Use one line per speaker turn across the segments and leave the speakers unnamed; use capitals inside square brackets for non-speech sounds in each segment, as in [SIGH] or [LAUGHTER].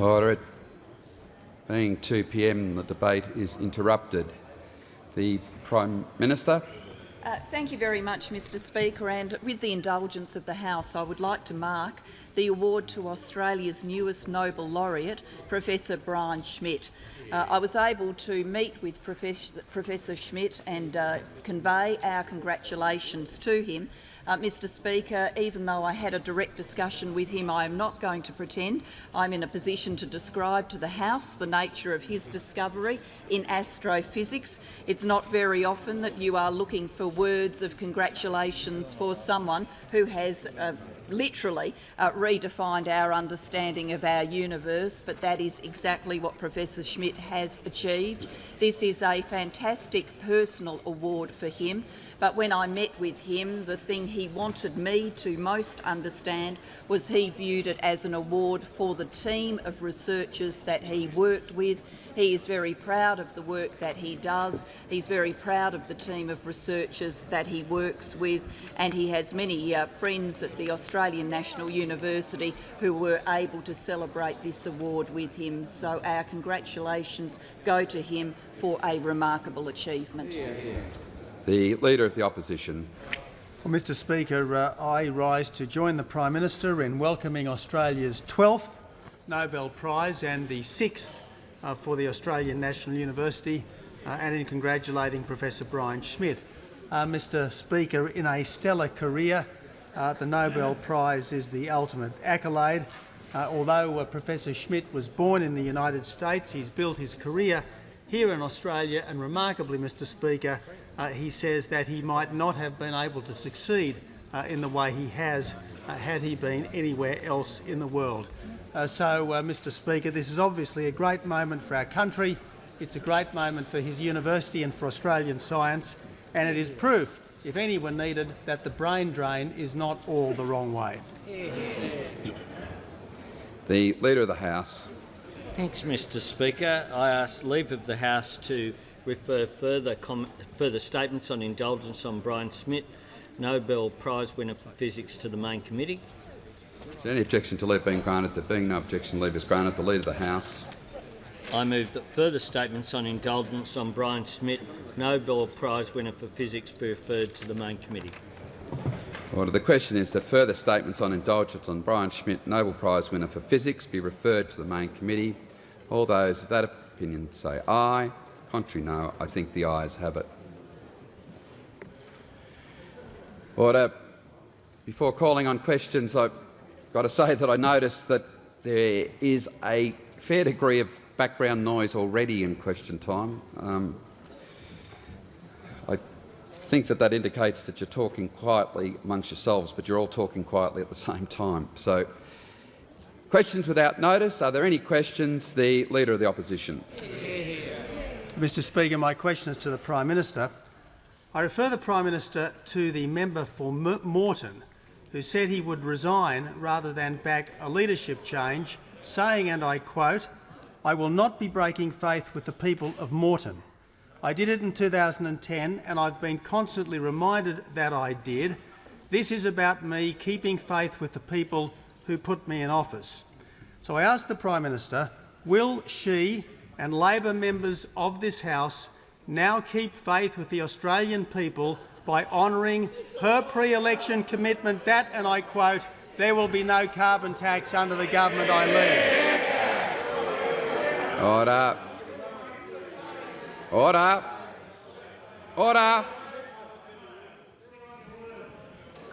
It being 2 p.m., the debate is interrupted. The Prime Minister.
Uh, thank you very much, Mr Speaker. And with the indulgence of the House, I would like to mark the award to Australia's newest Nobel laureate, Professor Brian Schmidt. Uh, I was able to meet with Professor, Professor Schmidt and uh, convey our congratulations to him uh, Mr Speaker, even though I had a direct discussion with him, I am not going to pretend I'm in a position to describe to the House the nature of his discovery in astrophysics. It's not very often that you are looking for words of congratulations for someone who has uh, literally uh, redefined our understanding of our universe, but that is exactly what Professor Schmidt has achieved. This is a fantastic personal award for him. But when I met with him, the thing he wanted me to most understand was he viewed it as an award for the team of researchers that he worked with. He is very proud of the work that he does. He's very proud of the team of researchers that he works with, and he has many uh, friends at the Australian National University who were able to celebrate this award with him. So our congratulations go to him for a remarkable achievement. Yeah, yeah.
The Leader of the Opposition.
Well, Mr Speaker, uh, I rise to join the Prime Minister in welcoming Australia's 12th Nobel Prize and the 6th uh, for the Australian National University uh, and in congratulating Professor Brian Schmidt. Uh, Mr Speaker, in a stellar career, uh, the Nobel Prize is the ultimate accolade. Uh, although Professor Schmidt was born in the United States, he's built his career here in Australia and remarkably, Mr Speaker, uh, he says that he might not have been able to succeed uh, in the way he has uh, had he been anywhere else in the world. Uh, so, uh, Mr Speaker, this is obviously a great moment for our country. It's a great moment for his university and for Australian science, and it is proof, if anyone needed, that the brain drain is not all the wrong way.
The Leader of the House.
Thanks, Mr Speaker. I ask leave of the House to refer further, further statements on indulgence on Brian Schmidt, Nobel Prize winner for physics, to the main committee.
Is there any objection to leave being granted? There being no objection, leave is granted. The Leader of the House.
I move that further statements on indulgence on Brian Schmidt, Nobel Prize winner for physics, be referred to the main committee.
Order. The question is that further statements on indulgence on Brian Schmidt, Nobel Prize winner for physics, be referred to the main committee. All those of that opinion say aye. Contrary, no. I think the ayes have it. Order. Before calling on questions, I've got to say that I notice that there is a fair degree of background noise already in question time. Um, I think that that indicates that you're talking quietly amongst yourselves, but you're all talking quietly at the same time. So, questions without notice. Are there any questions? The Leader of the Opposition.
Mr Speaker, my question is to the Prime Minister. I refer the Prime Minister to the member for Moreton, who said he would resign rather than back a leadership change, saying, and I quote, I will not be breaking faith with the people of Moreton. I did it in 2010 and I've been constantly reminded that I did. This is about me keeping faith with the people who put me in office. So I ask the Prime Minister, will she and Labor members of this House now keep faith with the Australian people by honouring her pre-election commitment that, and I quote, there will be no carbon tax under the government I lead.
Order. Order. Order.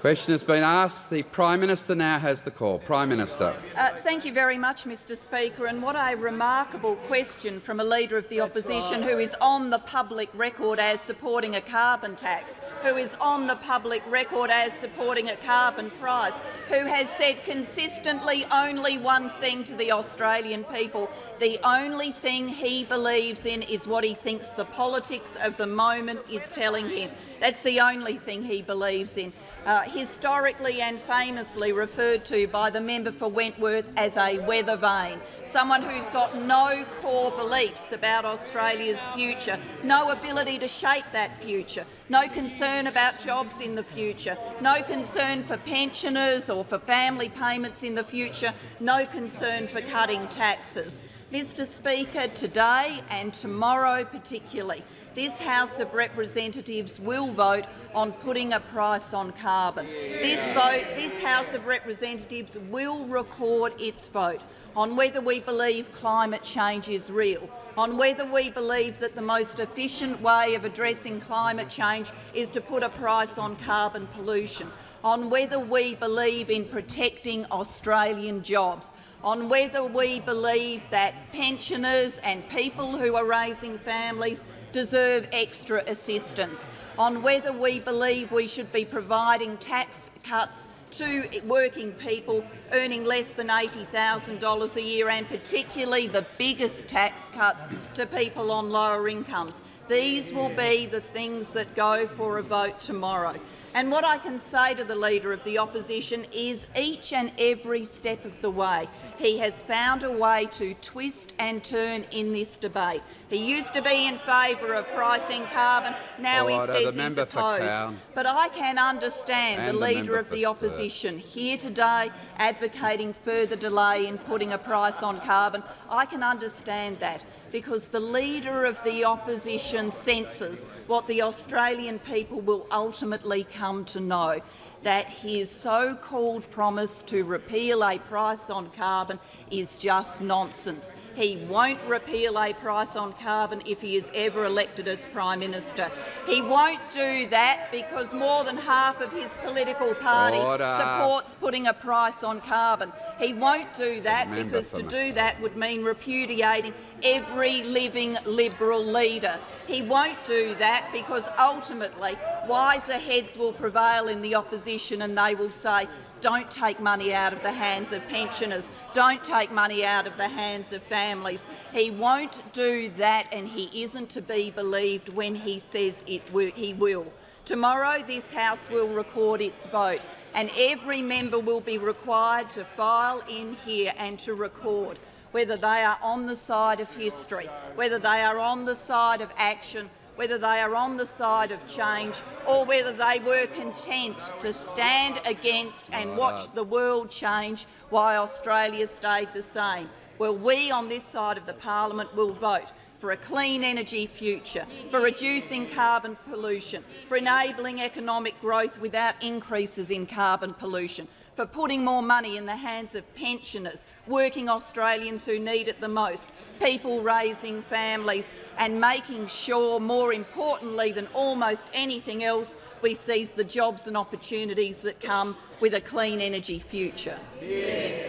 Question has been asked. The Prime Minister now has the call. Prime Minister.
Uh, thank you very much, Mr Speaker. And what a remarkable question from a Leader of the Opposition who is on the public record as supporting a carbon tax, who is on the public record as supporting a carbon price, who has said consistently only one thing to the Australian people. The only thing he believes in is what he thinks the politics of the moment is telling him. That's the only thing he believes in. Uh, historically and famously referred to by the member for Wentworth as a weather vane, someone who's got no core beliefs about Australia's future, no ability to shape that future, no concern about jobs in the future, no concern for pensioners or for family payments in the future, no concern for cutting taxes. Mr Speaker, today and tomorrow particularly, this House of Representatives will vote on putting a price on carbon. This, vote, this House of Representatives will record its vote on whether we believe climate change is real, on whether we believe that the most efficient way of addressing climate change is to put a price on carbon pollution, on whether we believe in protecting Australian jobs, on whether we believe that pensioners and people who are raising families deserve extra assistance, on whether we believe we should be providing tax cuts to working people earning less than $80,000 a year and particularly the biggest tax cuts to people on lower incomes. These will be the things that go for a vote tomorrow. And what I can say to the Leader of the Opposition is each and every step of the way he has found a way to twist and turn in this debate. He used to be in favour of pricing carbon, now he says he's opposed. But I can understand the
the
Leader of the
Sturt.
Opposition here today advocating further delay in putting a price on carbon. I can understand that because the Leader of the Opposition senses what the Australian people will ultimately come to know, that his so-called promise to repeal a price on carbon is just nonsense. He won't repeal a price on carbon if he is ever elected as Prime Minister. He won't do that because more than half of his political party
Order.
supports putting a price on carbon. He won't do that
Member
because to do that would mean repudiating every living Liberal leader. He won't do that because ultimately wiser heads will prevail in the opposition and they will say don't take money out of the hands of pensioners, don't take money out of the hands of families. He won't do that and he isn't to be believed when he says it he will. Tomorrow this House will record its vote and every member will be required to file in here and to record whether they are on the side of history, whether they are on the side of action, whether they are on the side of change or whether they were content to stand against and watch the world change while Australia stayed the same. Well, we on this side of the parliament will vote for a clean energy future, for reducing carbon pollution, for enabling economic growth without increases in carbon pollution, for putting more money in the hands of pensioners, working Australians who need it the most, people raising families and making sure, more importantly than almost anything else, we seize the jobs and opportunities that come with a clean energy future.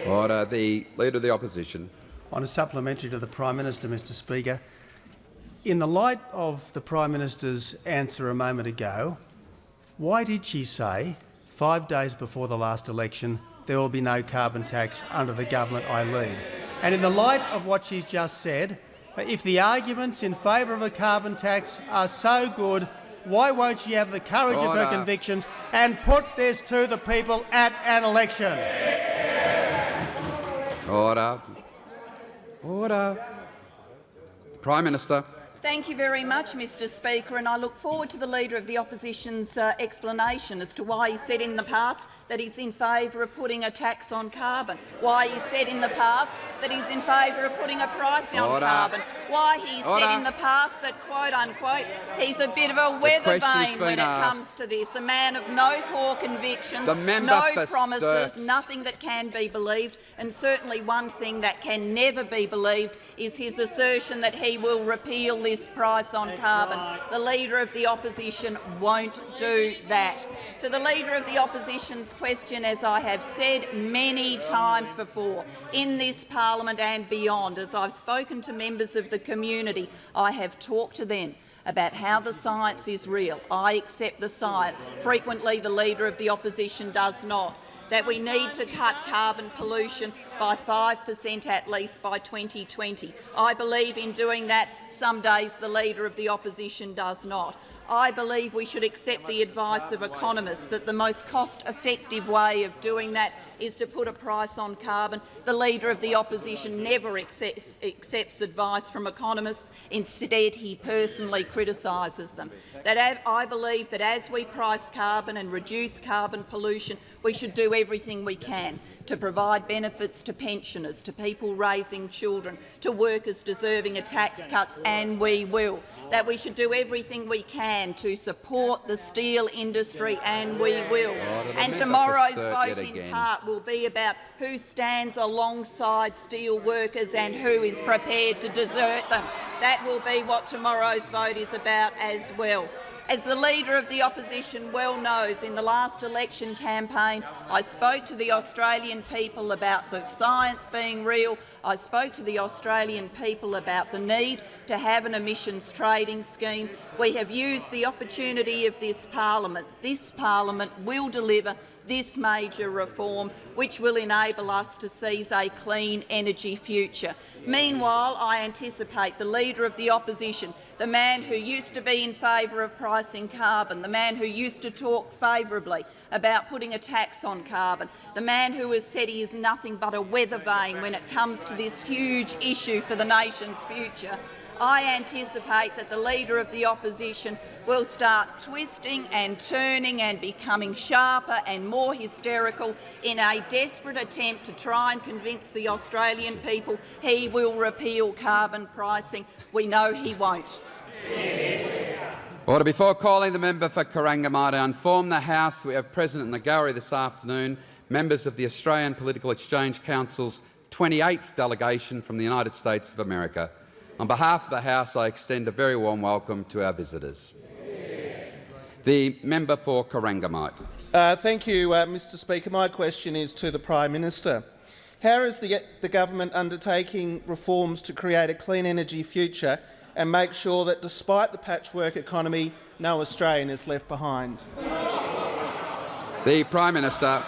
Order. Uh, the Leader of the Opposition.
On a supplementary to the Prime Minister, Mr Speaker, in the light of the Prime Minister's answer a moment ago, why did she say, five days before the last election, there will be no carbon tax under the government I lead? And in the light of what she's just said, if the arguments in favour of a carbon tax are so good, why won't she have the courage of her convictions and put this to the people at an election?
Order. Order. Prime Minister.
Thank you very much, Mr Speaker, and I look forward to the Leader of the Opposition's uh, explanation as to why he said in the past that he's in favour of putting a tax on carbon, why he said in the past that he's in favour of putting a price on
Order.
carbon, why he
Order.
said in the past that, quote-unquote, he's a bit of a weather vane when
been
it comes to this, a man of no core convictions, no promises,
Sturt.
nothing that can be believed, and certainly one thing that can never be believed is his assertion that he will repeal this price on carbon. The Leader of the Opposition won't do that. To the Leader of the Opposition's question, as I have said many times before, in this parliament and beyond, as I've spoken to members of the community, I have talked to them about how the science is real. I accept the science. Frequently the Leader of the Opposition does not. That we need to cut carbon pollution by 5 per cent at least by 2020. I believe in doing that. Some days the Leader of the Opposition does not. I believe we should accept the advice of economists that the most cost-effective way of doing that is to put a price on carbon. The Leader of the Opposition never accepts, accepts advice from economists. Instead, he personally criticises them. That I believe that as we price carbon and reduce carbon pollution, we should do everything we can to provide benefits to pensioners, to people raising children, to workers deserving of tax cuts, and we will. That we should do everything we can to support the steel industry, and we will. And tomorrow's vote in part will be about who stands alongside steel workers and who is prepared to desert them. That will be what tomorrow's vote is about as well. As the Leader of the Opposition well knows, in the last election campaign I spoke to the Australian people about the science being real. I spoke to the Australian people about the need to have an emissions trading scheme. We have used the opportunity of this parliament. This parliament will deliver this major reform, which will enable us to seize a clean energy future. Meanwhile, I anticipate the Leader of the Opposition, the man who used to be in favour of pricing carbon, the man who used to talk favourably about putting a tax on carbon, the man who has said he is nothing but a weather vane when it comes to this huge issue for the nation's future, I anticipate that the Leader of the Opposition will start twisting and turning and becoming sharper and more hysterical in a desperate attempt to try and convince the Australian people he will repeal carbon pricing. We know he won't.
Order. Before calling the member for Corangamite, I inform the House we have the gallery this afternoon members of the Australian Political Exchange Council's 28th delegation from the United States of America. On behalf of the House, I extend a very warm welcome to our visitors. The member for Corangamite.
Uh, thank you, uh, Mr Speaker. My question is to the Prime Minister. How is the, the government undertaking reforms to create a clean energy future and make sure that, despite the patchwork economy, no Australian is left behind?
The Prime Minister.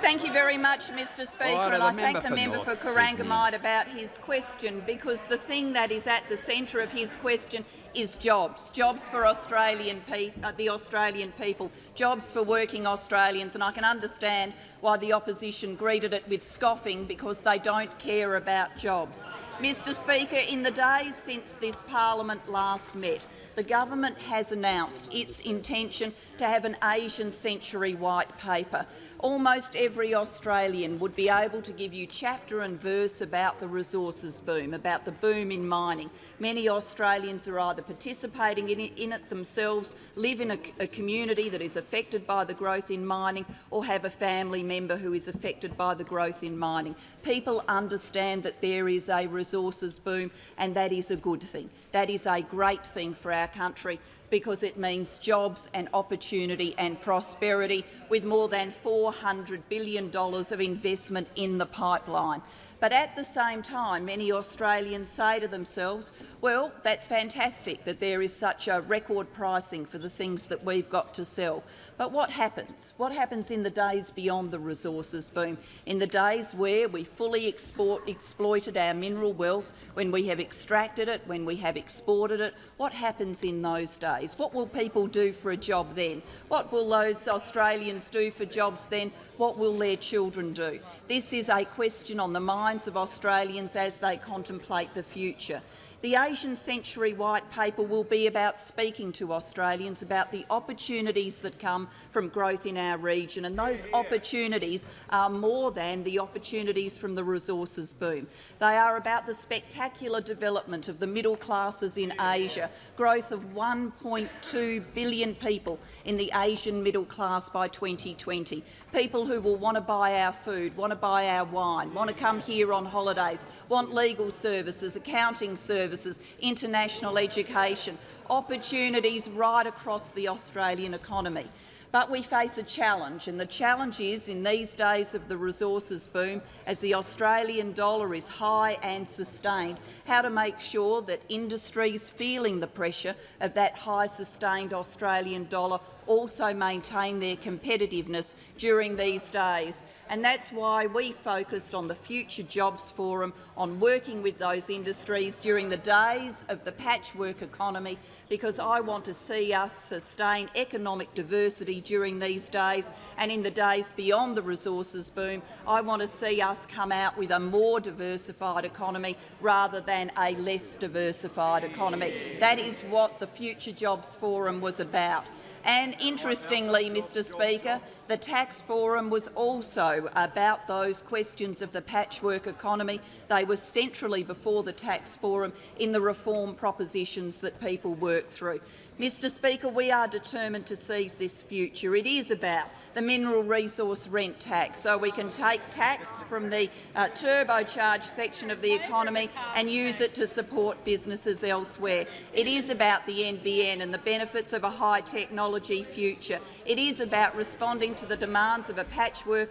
Thank you very much, Mr Speaker, and I thank the member for, for Corangamite about his question, because the thing that is at the centre of his question is jobs, jobs for Australian uh, the Australian people, jobs for working Australians, and I can understand why the opposition greeted it with scoffing because they don't care about jobs. Mr Speaker, in the days since this parliament last met, the government has announced its intention to have an Asian century white paper almost every Australian would be able to give you chapter and verse about the resources boom, about the boom in mining. Many Australians are either participating in it, themselves, live in a, a community that is affected by the growth in mining, or have a family member who is affected by the growth in mining. People understand that there is a resources boom, and that is a good thing. That is a great thing for our country because it means jobs and opportunity and prosperity with more than $400 billion of investment in the pipeline. But at the same time, many Australians say to themselves, well, that's fantastic that there is such a record pricing for the things that we've got to sell. But what happens? What happens in the days beyond the resources boom, in the days where we fully export, exploited our mineral wealth, when we have extracted it, when we have exported it? What happens in those days? What will people do for a job then? What will those Australians do for jobs then? What will their children do? This is a question on the minds of Australians as they contemplate the future. The Asian Century White Paper will be about speaking to Australians about the opportunities that come from growth in our region, and those opportunities are more than the opportunities from the resources boom. They are about the spectacular development of the middle classes in Asia, growth of 1.2 billion people in the Asian middle class by 2020, people who will want to buy our food, want to buy our wine, want to come here on holidays, want legal services, accounting services, international education, opportunities right across the Australian economy. But we face a challenge, and the challenge is, in these days of the resources boom, as the Australian dollar is high and sustained, how to make sure that industries feeling the pressure of that high sustained Australian dollar also maintain their competitiveness during these days And that's why we focused on the Future Jobs Forum, on working with those industries during the days of the patchwork economy, because I want to see us sustain economic diversity during these days and in the days beyond the resources boom. I want to see us come out with a more diversified economy rather than a less diversified economy. That is what the Future Jobs Forum was about. And interestingly, Mr Speaker, the Tax Forum was also about those questions of the patchwork economy. They were centrally before the Tax Forum in the reform propositions that people work through. Mr Speaker, we are determined to seize this future. It is about the mineral resource rent tax, so we can take tax from the uh, turbocharged section of the economy and use it to support businesses elsewhere. It is about the NBN and the benefits of a high technology future. It is about responding to the demands of a patchwork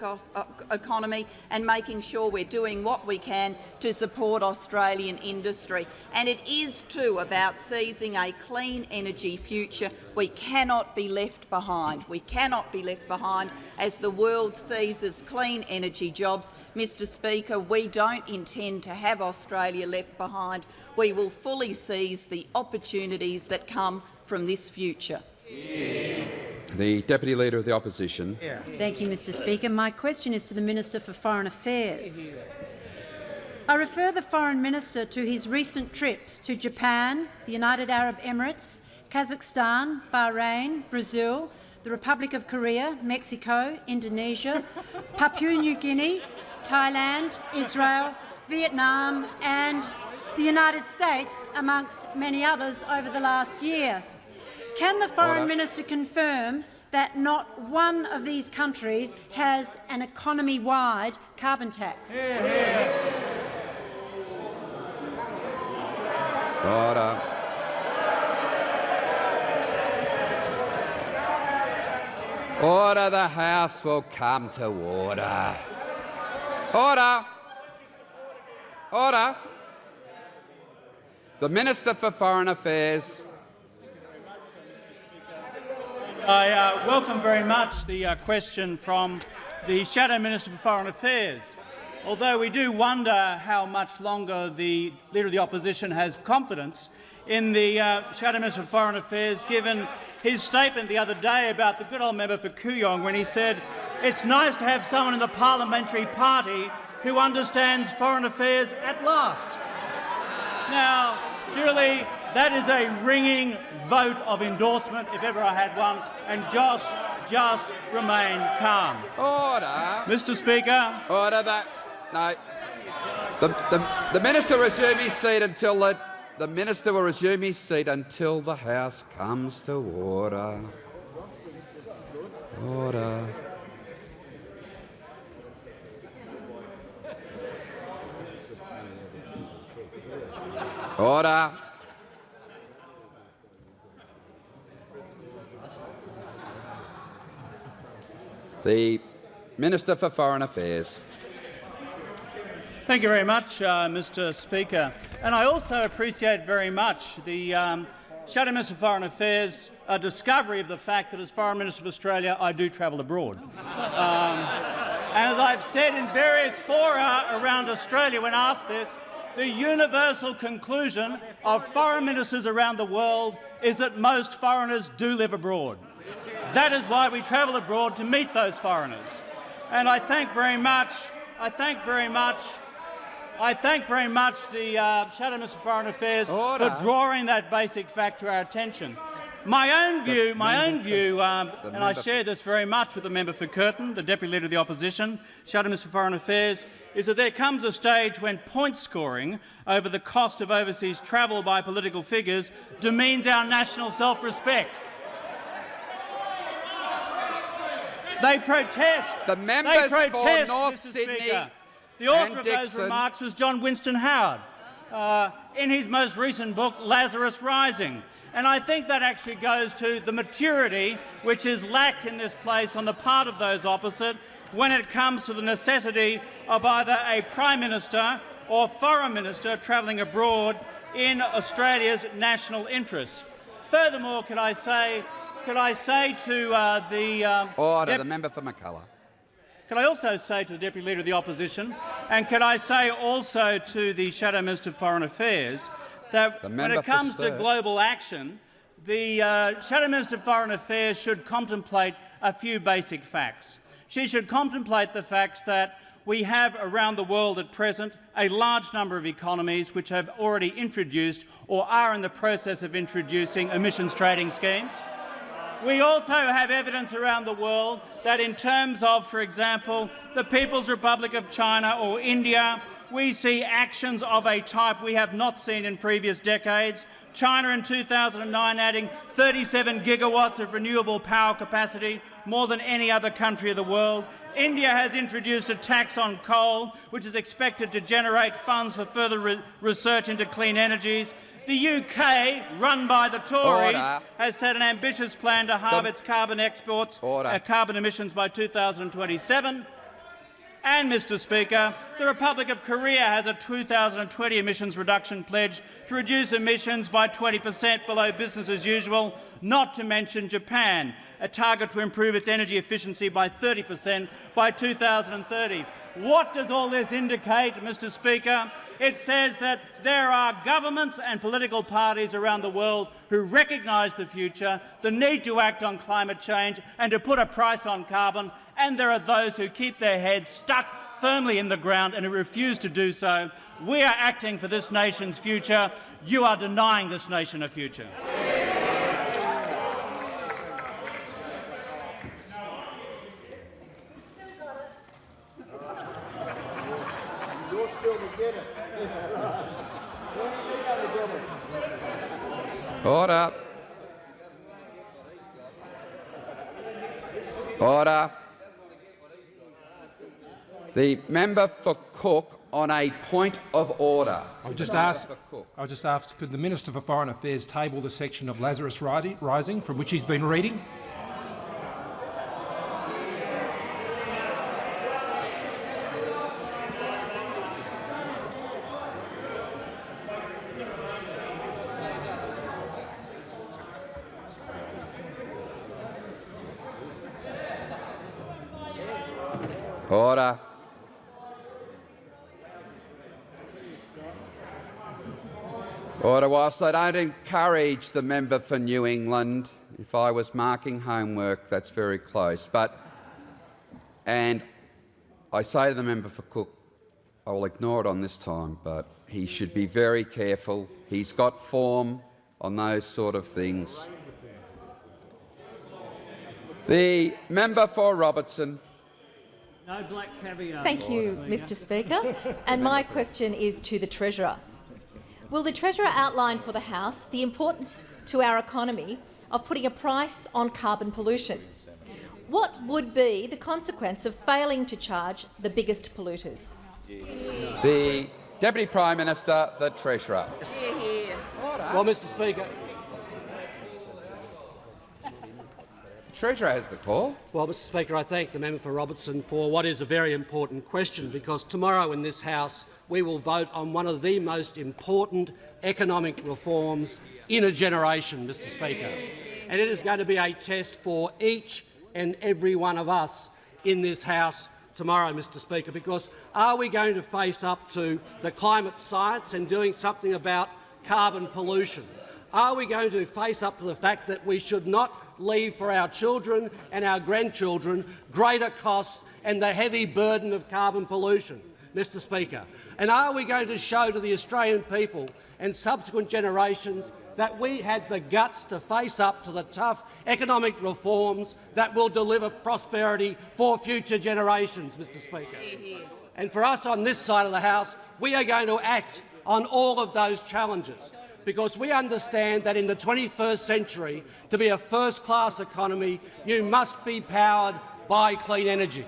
economy and making sure we're doing what we can to support Australian industry. And it is too about seizing a clean energy future. We cannot be left behind. We cannot be left behind as the world seizes clean energy jobs. Mr Speaker, we don't intend to have Australia left behind. We will fully seize the opportunities that come from this future.
The Deputy Leader of the Opposition.
Yeah. Thank you, Mr Speaker. My question is to the Minister for Foreign Affairs. I refer the Foreign Minister to his recent trips to Japan, the United Arab Emirates, Kazakhstan, Bahrain, Brazil, the Republic of Korea, Mexico, Indonesia, [LAUGHS] Papua New Guinea, Thailand, Israel, Vietnam and the United States, amongst many others, over the last year. Can the Foreign Order. Minister confirm that not one of these countries has an economy-wide carbon tax?
Order. Order, the House will come to order. Order. Order. The Minister for Foreign Affairs.
I uh, welcome very much the uh, question from the Shadow Minister for Foreign Affairs. Although we do wonder how much longer the Leader of the Opposition has confidence in the uh, Shadow Minister for Foreign Affairs, given his statement the other day about the good old member for Kooyong when he said it's nice to have someone in the parliamentary party who understands foreign affairs at last. Now, Julie, that is a ringing vote of endorsement, if ever I had one, and Josh just remain calm.
Order.
Mr Speaker.
Order that. No. The, the, the minister resume his seat until the the Minister will resume his seat until the House comes to order. Order. Order. The Minister for Foreign Affairs.
Thank you very much, uh, Mr Speaker. And I also appreciate very much the um, Shadow Minister for Foreign Affairs a discovery of the fact that as Foreign Minister of Australia I do travel abroad. Um, and as I've said in various fora around Australia when asked this, the universal conclusion of foreign ministers around the world is that most foreigners do live abroad. That is why we travel abroad to meet those foreigners. And I thank very much, I thank very much I thank very much the uh, Shadow Minister for Foreign Affairs Order. for drawing that basic fact to our attention. My own view, the my own view, um, and I share this very much with the member for Curtin, the Deputy Leader of the Opposition, Shadow Minister for Foreign Affairs, is that there comes a stage when point scoring over the cost of overseas travel by political figures demeans our national self-respect. They protest.
The members
they protest,
for North
Mr.
Sydney
Speaker. The author of those remarks was John Winston Howard uh, in his most recent book, Lazarus Rising. And I think that actually goes to the maturity which is lacked in this place on the part of those opposite when it comes to the necessity of either a Prime Minister or Foreign Minister travelling abroad in Australia's national interests. Furthermore, could I say, could I say to uh, the...
Um, Order, the member for Mackellar.
Can I also say to the Deputy Leader of the Opposition, and can I say also to the Shadow Minister of Foreign Affairs, that when it comes to global action, the uh, Shadow Minister of Foreign Affairs should contemplate a few basic facts. She should contemplate the facts that we have around the world at present a large number of economies which have already introduced or are in the process of introducing emissions trading schemes. We also have evidence around the world that in terms of, for example, the People's Republic of China or India, we see actions of a type we have not seen in previous decades. China in 2009 adding 37 gigawatts of renewable power capacity, more than any other country of the world. India has introduced a tax on coal, which is expected to generate funds for further re research into clean energies. The UK, run by the Tories, Order. has set an ambitious plan to halve its carbon exports, uh, carbon emissions by 2027. And, Mr Speaker, the Republic of Korea has a 2020 emissions reduction pledge to reduce emissions by 20 per cent below business as usual, not to mention Japan, a target to improve its energy efficiency by 30 per cent by 2030. What does all this indicate, Mr Speaker? It says that there are governments and political parties around the world who recognise the future, the need to act on climate change and to put a price on carbon, and there are those who keep their heads stuck firmly in the ground and who refuse to do so. We are acting for this nation's future. You are denying this nation a future.
Order. Order. The member for Cook on a point of order.
I would just ask. I would just ask, could the Minister for Foreign Affairs table the section of Lazarus Rising from which he's been reading?
Order. Order. Whilst I don't encourage the member for New England, if I was marking homework, that's very close. But, and I say to the member for Cook, I will ignore it on this time, but he should be very careful. He's got form on those sort of things. The member for Robertson.
No black caviar.
Thank you, Mr Speaker. and my question is to the Treasurer. Will the Treasurer outline for the House the importance to our economy of putting a price on carbon pollution? What would be the consequence of failing to charge the biggest polluters?
The Deputy Prime Minister, the Treasurer.
Well, Mr Speaker,
Treasurer has the call.
Well, Mr Speaker, I thank the member for Robertson for what is a very important question, because tomorrow in this House we will vote on one of the most important economic reforms in a generation, Mr Speaker. And it is going to be a test for each and every one of us in this House tomorrow, Mr Speaker, because are we going to face up to the climate science and doing something about carbon pollution? Are we going to face up to the fact that we should not leave for our children and our grandchildren greater costs and the heavy burden of carbon pollution, Mr Speaker? And are we going to show to the Australian people and subsequent generations that we had the guts to face up to the tough economic reforms that will deliver prosperity for future generations, Mr Speaker. And for us on this side of the House, we are going to act on all of those challenges because we understand that in the 21st century, to be a first-class economy, you must be powered by clean energy.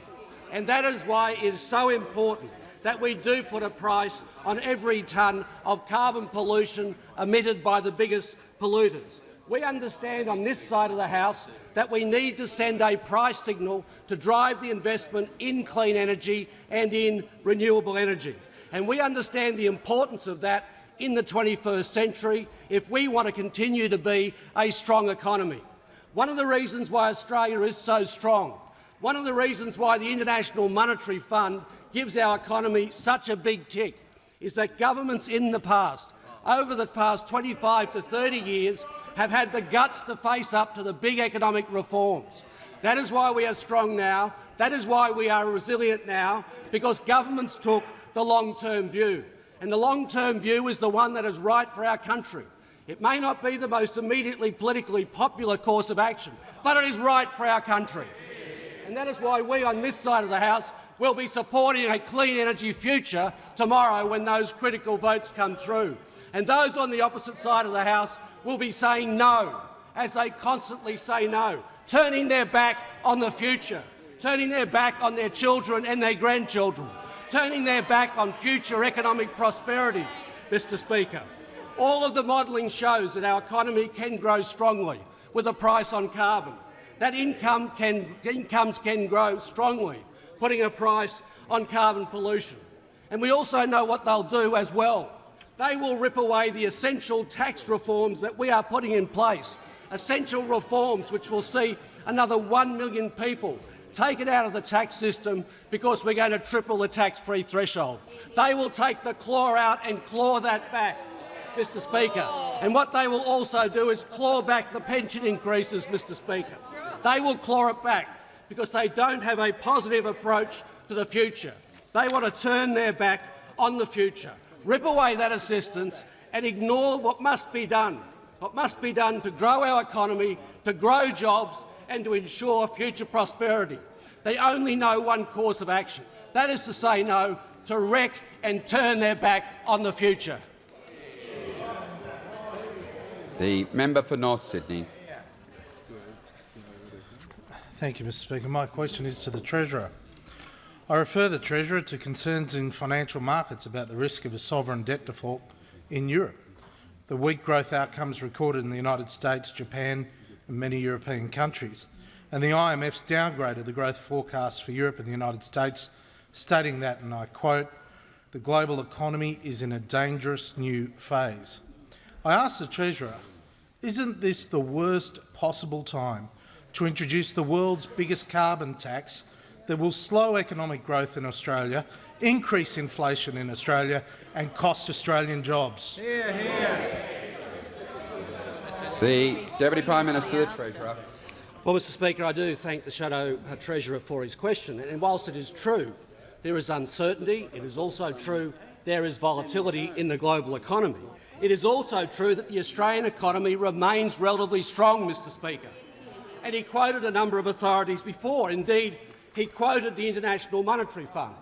And that is why it is so important that we do put a price on every tonne of carbon pollution emitted by the biggest polluters. We understand on this side of the House that we need to send a price signal to drive the investment in clean energy and in renewable energy. And we understand the importance of that in the 21st century if we want to continue to be a strong economy. One of the reasons why Australia is so strong One of the reasons why the International Monetary Fund gives our economy such a big tick is that governments in the past, over the past 25 to 30 years, have had the guts to face up to the big economic reforms. That is why we are strong now. That is why we are resilient now, because governments took the long-term view. And the long-term view is the one that is right for our country. It may not be the most immediately politically popular course of action, but it is right for our country. And that is why we on this side of the House will be supporting a clean energy future tomorrow when those critical votes come through. And those on the opposite side of the House will be saying no, as they constantly say no, turning their back on the future, turning their back on their children and their grandchildren, turning their back on future economic prosperity, Mr Speaker. All of the modelling shows that our economy can grow strongly with a price on carbon, that income can, incomes can grow strongly, putting a price on carbon pollution. And we also know what they'll do as well. They will rip away the essential tax reforms that we are putting in place, essential reforms which will see another 1 million people taken out of the tax system because we're going to triple the tax-free threshold. They will take the claw out and claw that back. Mr Speaker. And what they will also do is claw back the pension increases, Mr Speaker. They will claw it back because they don't have a positive approach to the future. They want to turn their back on the future, rip away that assistance and ignore what must be done, what must be done to grow our economy, to grow jobs and to ensure future prosperity. They only know one course of action. That is to say no, to wreck and turn their back on the future.
The member for North Sydney.
Thank you, Mr Speaker. My question is to the Treasurer. I refer the Treasurer to concerns in financial markets about the risk of a sovereign debt default in Europe. The weak growth outcomes recorded in the United States, Japan and many European countries, and the IMF's downgraded the growth forecasts for Europe and the United States, stating that, and I quote, the global economy is in a dangerous new phase. I ask the Treasurer, isn't this the worst possible time to introduce the world's biggest carbon tax that will slow economic growth in Australia, increase inflation in Australia and cost Australian jobs. Here, here.
The Deputy Prime Minister, the Treasurer.
Well, Mr Speaker, I do thank the Shadow uh, Treasurer for his question. And whilst it is true there is uncertainty, it is also true there is volatility in the global economy. It is also true that the Australian economy remains relatively strong, Mr Speaker and he quoted a number of authorities before. Indeed, he quoted the International Monetary Fund.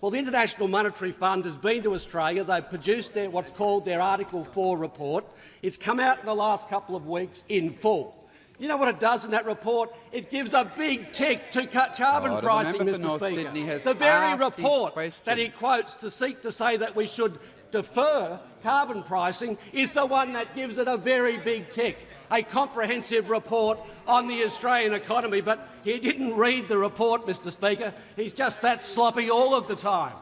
Well, the International Monetary Fund has been to Australia. They've produced their, what's called their Article 4 report. It's come out in the last couple of weeks in full. You know what it does in that report? It gives a big tick to cut carbon
oh,
pricing, Mr Speaker. The very report that he quotes to seek to say that we should defer carbon pricing is the one that gives it a very big tick a comprehensive report on the Australian economy, but he didn't read the report, Mr Speaker. He's just that sloppy all of the time.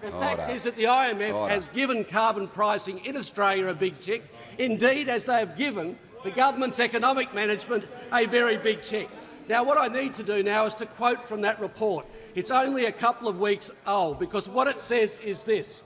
The Order. fact is that the IMF Order. has given carbon pricing in Australia a big tick. Indeed, as they have given the government's economic management a very big tick. Now, what I need to do now is to quote from that report. It's only a couple of weeks old because what it says is this.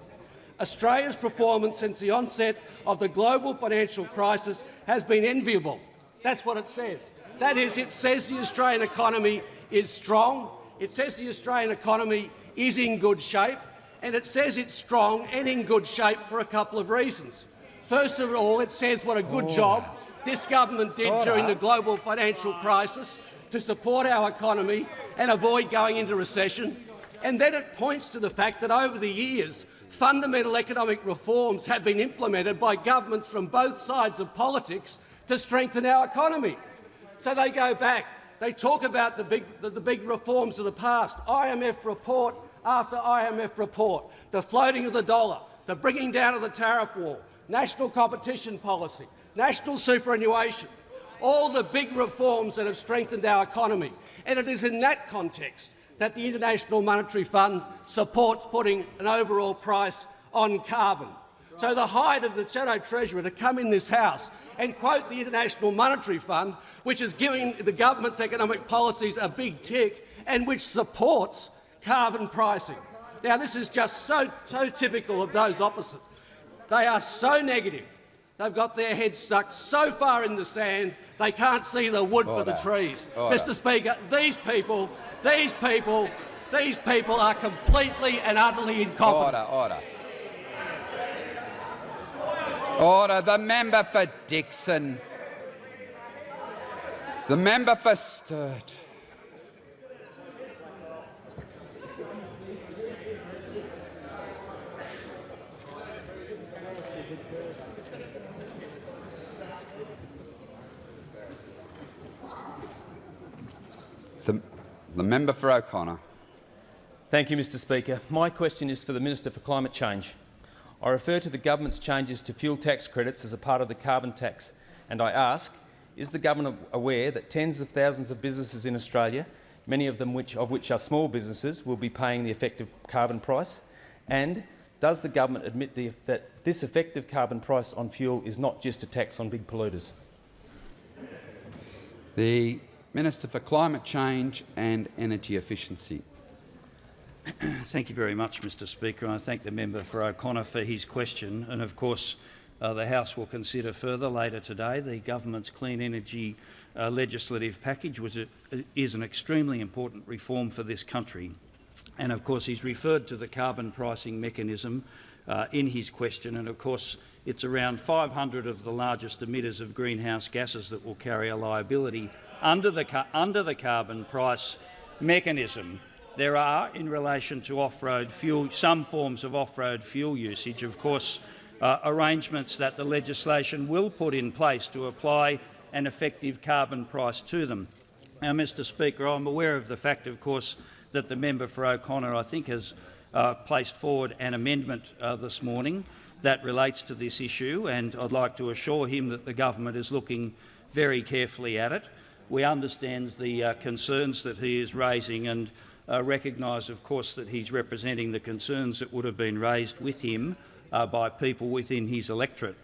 Australia's performance since the onset of the global financial crisis has been enviable. That's what it says. That is, it says the Australian economy is strong, it says the Australian economy is in good shape, and it says it's strong and in good shape for a couple of reasons. First of all, it says what a good oh. job this government did Order. during the global financial crisis to support our economy and avoid going into recession. And then it points to the fact that over the years fundamental economic reforms have been implemented by governments from both sides of politics to strengthen our economy. So they go back. They talk about the big, the, the big reforms of the past, IMF report after IMF report, the floating of the dollar, the bringing down of the tariff wall, national competition policy, national superannuation, all the big reforms that have strengthened our economy. And it is in that context that the International Monetary Fund supports putting an overall price on carbon. So the height of the Shadow Treasurer to come in this House and quote the International Monetary Fund, which is giving the government's economic policies a big tick, and which supports carbon pricing. Now, this is just so, so typical of those opposite. They are so negative. They've got their heads stuck so far in the sand they can't see the wood
Order.
for the trees.
Order.
Mr Speaker, these people, these people, these people are completely and utterly incompetent.
Order, order. Order. The member for Dickson. The member for Sturt. The, member for O'Connor.
Thank you, Mr Speaker. My question is for the Minister for Climate Change. I refer to the government's changes to fuel tax credits as a part of the carbon tax, and I ask, is the government aware that tens of thousands of businesses in Australia, many of them which, of which are small businesses, will be paying the effective carbon price? And does the government admit the, that this effective carbon price on fuel is not just a tax on big polluters?
The Minister for Climate Change and Energy Efficiency. [CLEARS THROAT]
Thank you very much, Mr Speaker. I thank the member for O'Connor for his question. And of course, uh, the House will consider further later today the government's clean energy uh, legislative package, which is an extremely important reform for this country. And of course, he's referred to the carbon pricing mechanism uh, in his question. And of course, it's around 500 of the largest emitters of greenhouse gases that will carry a liability under the, under the carbon price mechanism. There are, in relation to off-road fuel, some forms of off-road fuel usage, of course, uh, arrangements that the legislation will put in place to apply an effective carbon price to them. Now, Mr Speaker, I'm aware of the fact, of course, that the member for O'Connor, I think, has uh, placed forward an amendment uh, this morning that relates to this issue, and I'd like to assure him that the government is looking very carefully at it. We understand the uh, concerns that he is raising and uh, recognise, of course, that he's representing the concerns that would have been raised with him uh, by people within his electorate.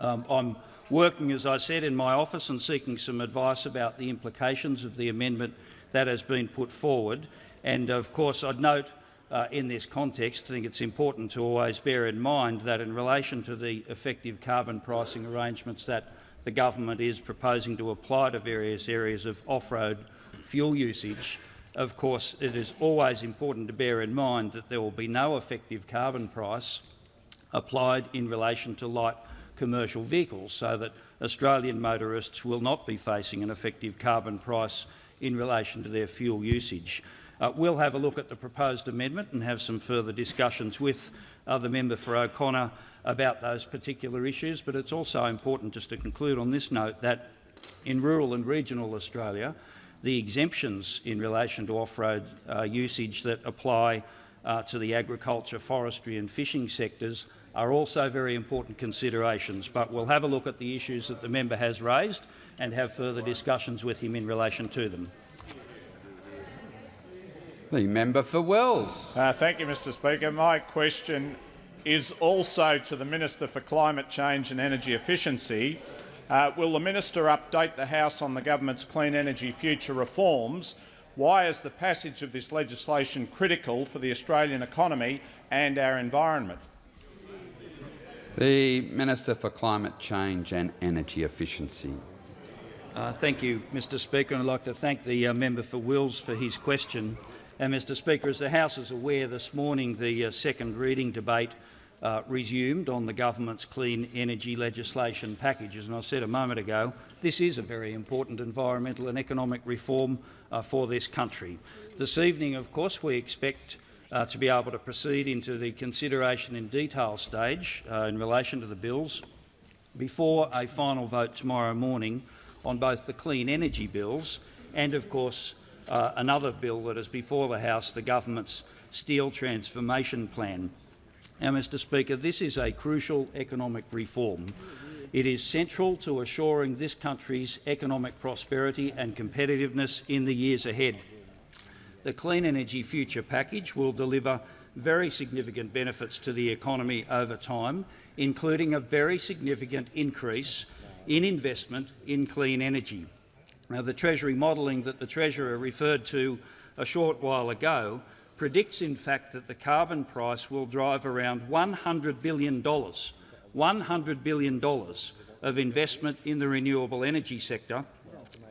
Um, I'm working, as I said, in my office and seeking some advice about the implications of the amendment that has been put forward. And of course, I'd note uh, in this context, I think it's important to always bear in mind that in relation to the effective carbon pricing arrangements that the government is proposing to apply to various areas of off-road fuel usage, of course, it is always important to bear in mind that there will be no effective carbon price applied in relation to light commercial vehicles, so that Australian motorists will not be facing an effective carbon price in relation to their fuel usage. Uh, we'll have a look at the proposed amendment and have some further discussions with uh, the member for O'Connor about those particular issues, but it's also important just to conclude on this note that in rural and regional Australia, the exemptions in relation to off-road uh, usage that apply uh, to the agriculture, forestry and fishing sectors are also very important considerations. But we'll have a look at the issues that the member has raised and have further discussions with him in relation to them.
The member for Wills.
Uh, thank you, Mr Speaker. My question is also to the Minister for Climate Change and Energy Efficiency. Uh, will the minister update the House on the government's clean energy future reforms? Why is the passage of this legislation critical for the Australian economy and our environment?
The Minister for Climate Change and Energy Efficiency.
Uh, thank you, Mr Speaker. And I'd like to thank the uh, member for Wills for his question. And, Mr Speaker, as the House is aware, this morning the uh, second reading debate uh, resumed on the government's clean energy legislation packages. And I said a moment ago, this is a very important environmental and economic reform uh, for this country. This evening, of course, we expect uh, to be able to proceed into the consideration in detail stage uh, in relation to the bills before a final vote tomorrow morning on both the clean energy bills and, of course, uh, another bill that is before the House, the government's steel transformation plan. Now, Mr Speaker, this is a crucial economic reform. It is central to assuring this country's economic prosperity and competitiveness in the years ahead. The Clean Energy Future Package will deliver very significant benefits to the economy over time, including a very significant increase in investment in clean energy. Now, the Treasury modelling that the Treasurer referred to a short while ago, predicts in fact that the carbon price will drive around $100 billion, $100 billion of investment in the renewable energy sector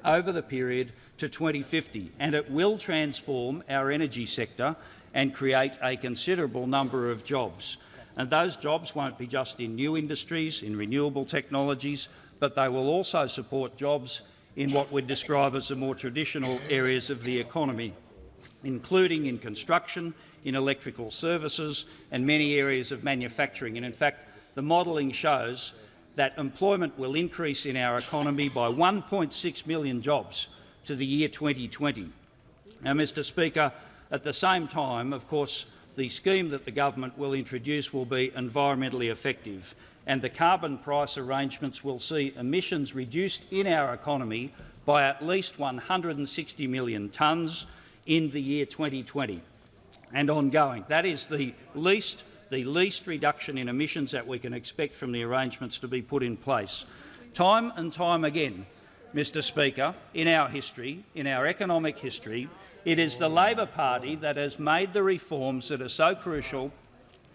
over the period to 2050, and it will transform our energy sector and create a considerable number of jobs. And those jobs won't be just in new industries, in renewable technologies, but they will also support jobs in what we'd describe as the more traditional areas of the economy, including in construction, in electrical services and many areas of manufacturing. And in fact, the modelling shows that employment will increase in our economy by 1.6 million jobs to the year 2020. Now, Mr Speaker, at the same time, of course, the scheme that the government will introduce will be environmentally effective and the carbon price arrangements will see emissions reduced in our economy by at least 160 million tonnes in the year 2020 and ongoing. That is the least, the least reduction in emissions that we can expect from the arrangements to be put in place. Time and time again, Mr Speaker, in our history, in our economic history, it is the Labor Party that has made the reforms that are so crucial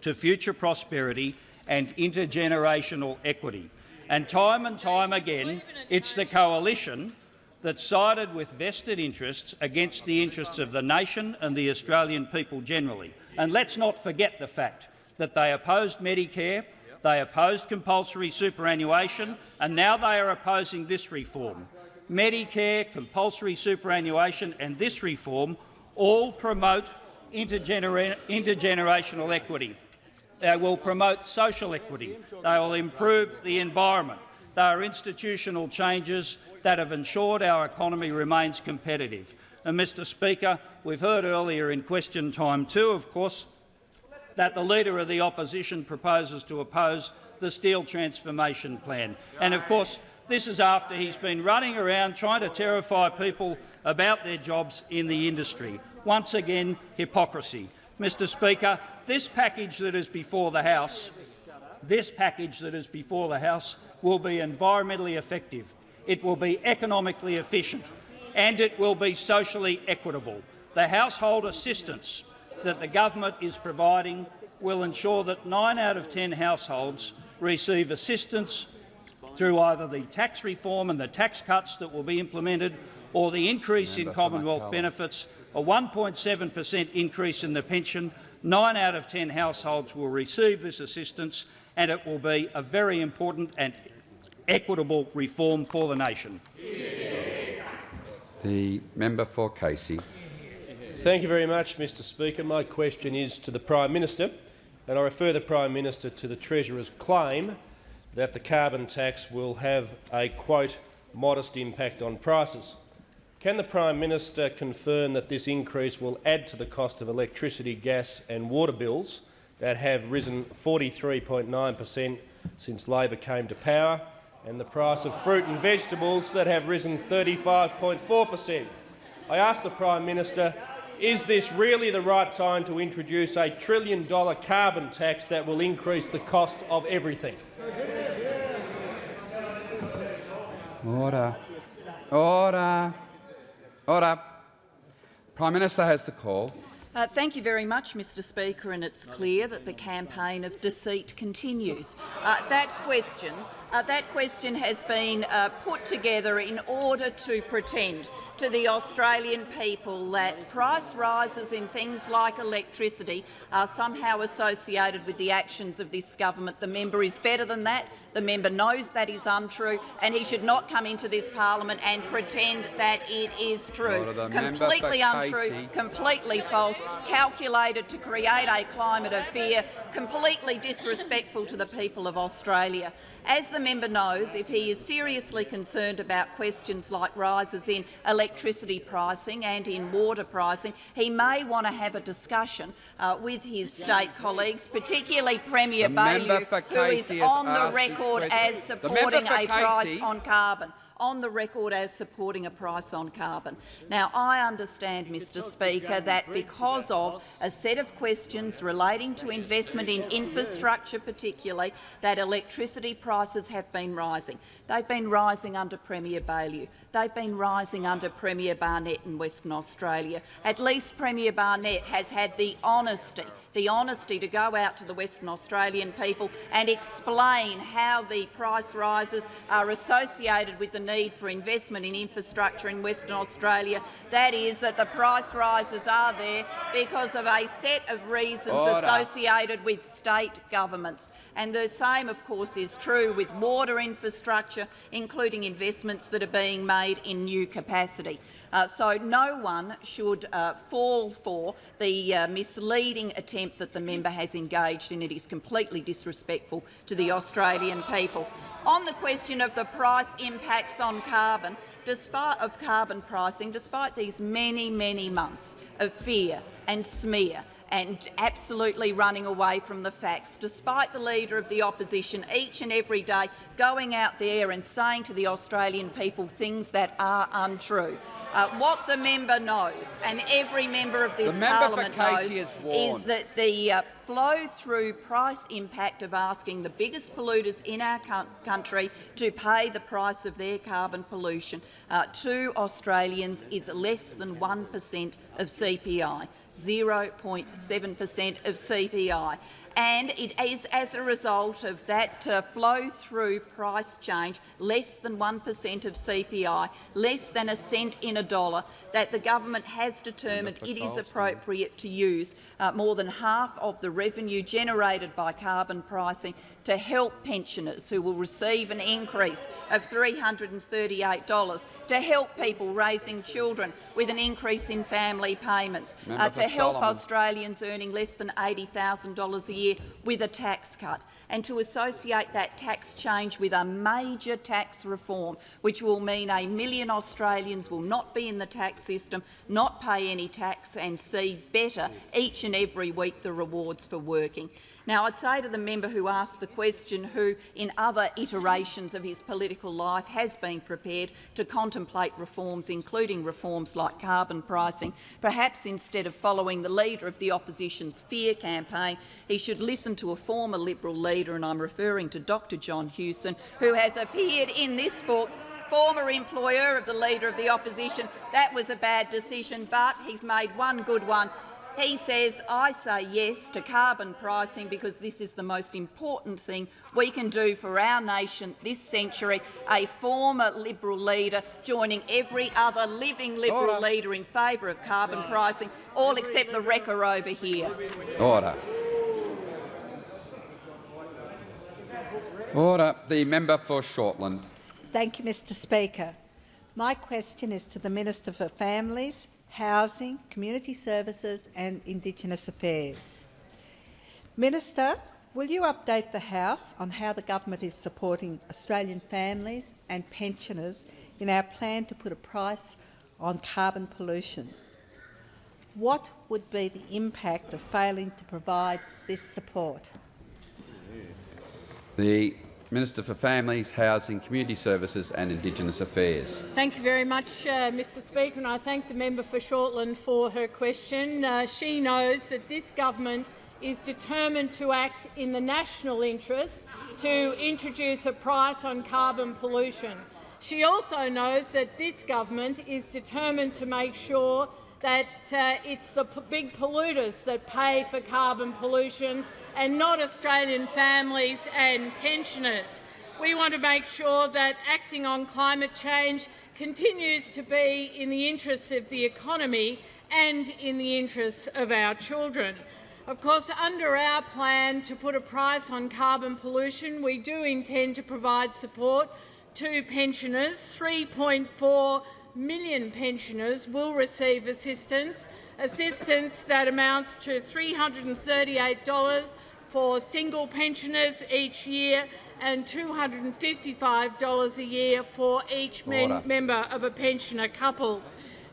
to future prosperity and intergenerational equity. And time and time again, it's the coalition that sided with vested interests against the interests of the nation and the Australian people generally. And let's not forget the fact that they opposed Medicare, they opposed compulsory superannuation, and now they are opposing this reform. Medicare, compulsory superannuation and this reform all promote intergener intergenerational equity. They will promote social equity. They will improve the environment. They are institutional changes that have ensured our economy remains competitive. And, Mr Speaker, we've heard earlier in question time too, of course, that the Leader of the Opposition proposes to oppose the Steel Transformation Plan. And, of course, this is after he's been running around trying to terrify people about their jobs in the industry. Once again, hypocrisy. Mr Speaker, this package that is before the House, this package that is before the House will be environmentally effective, it will be economically efficient and it will be socially equitable. The household assistance that the government is providing will ensure that nine out of ten households receive assistance through either the tax reform and the tax cuts that will be implemented or the increase in Commonwealth benefits, a 1.7 per cent increase in the pension. Nine out of ten households will receive this assistance and it will be a very important and equitable reform for the nation.
The member for Casey.
Thank you very much, Mr Speaker. My question is to the Prime Minister, and I refer the Prime Minister to the Treasurer's claim that the carbon tax will have a, quote, modest impact on prices. Can the Prime Minister confirm that this increase will add to the cost of electricity, gas and water bills that have risen 43.9 per cent since Labor came to power, and the price of fruit and vegetables that have risen 35.4 per cent? I ask the Prime Minister, is this really the right time to introduce a trillion-dollar carbon tax that will increase the cost of everything?
Order. Order. Order. Prime Minister has the call.
Uh, thank you very much, Mr Speaker, and it's clear that the campaign of deceit continues. Uh, that question uh, that question has been uh, put together in order to pretend to the Australian people that price rises in things like electricity are somehow associated with the actions of this government. The member is better than that. The member knows that is untrue, and he should not come into this parliament and pretend that it is true. Completely untrue, completely false, calculated to create a climate of fear, completely disrespectful to the people of Australia. As the member knows, if he is seriously concerned about questions like rises in electricity pricing and in water pricing, he may want to have a discussion uh, with his state colleagues, particularly Premier Baillieu, who is on the record as supporting a price on carbon. on the record as supporting a price on carbon. Now, I understand, Mr Speaker, that because of a set of questions relating to investment in infrastructure particularly, that electricity prices have been rising. They've been rising under Premier Baillieu. They've been rising under Premier Barnett in Western Australia. At least Premier Barnett has had the honesty the honesty to go out to the Western Australian people and explain how the price rises are associated with the need for investment in infrastructure in Western Australia. That is that the price rises are there because of a set of reasons Order. associated with state governments. And the same, of course, is true with water infrastructure, including investments that are being made in new capacity. Uh, so no one should uh, fall for the uh, misleading attempt that the member has engaged in. It is completely disrespectful to the Australian people. On the question of the price impacts on carbon, despite of carbon pricing, despite these many, many months of fear and smear, and absolutely running away from the facts, despite the Leader of the Opposition each and every day going out there and saying to the Australian people things that are untrue. Uh, what the member knows, and every member of this parliament knows, is, is that the uh, flow-through price impact of asking the biggest polluters in our country to pay the price of their carbon pollution uh, to Australians is less than 1 per cent of CPI, 0.7 per cent of CPI and it is as a result of that uh, flow-through price change, less than 1 per cent of CPI, less than a cent in a dollar, that the government has determined it is appropriate to use uh, more than half of the revenue generated by carbon pricing to help pensioners who will receive an increase of $338, to help people raising children with an increase in family payments, uh, to help Solomon. Australians earning less than $80,000 a year with a tax cut and to associate that tax change with a major tax reform, which will mean a million Australians will not be in the tax system, not pay any tax and see better each and every week the rewards for working. Now, I'd say to the member who asked the question, who in other iterations of his political life has been prepared to contemplate reforms, including reforms like carbon pricing, perhaps instead of following the leader of the opposition's fear campaign, he should listen to a former Liberal leader, and I'm referring to Dr John Hewson, who has appeared in this book former employer of the Leader of the Opposition. That was a bad decision, but he's made one good one he says, I say yes to carbon pricing because this is the most important thing we can do for our nation this century. A former Liberal leader joining every other living Liberal Order. leader in favour of carbon pricing, all except the wrecker over here.
Order. Order. The member for Shortland.
Thank you, Mr Speaker. My question is to the Minister for Families, Housing, Community Services and Indigenous Affairs. Minister, will you update the House on how the government is supporting Australian families and pensioners in our plan to put a price on carbon pollution? What would be the impact of failing to provide this support?
The Minister for Families, Housing, Community Services and Indigenous Affairs.
Thank you very much, uh, Mr Speaker, and I thank the member for Shortland for her question. Uh, she knows that this government is determined to act in the national interest to introduce a price on carbon pollution. She also knows that this government is determined to make sure that uh, it's the big polluters that pay for carbon pollution and not Australian families and pensioners. We want to make sure that acting on climate change continues to be in the interests of the economy and in the interests of our children. Of course, under our plan to put a price on carbon pollution, we do intend to provide support to pensioners. 3.4 million pensioners will receive assistance, assistance that amounts to $338 for single pensioners each year and $255 a year for each member of a pensioner couple.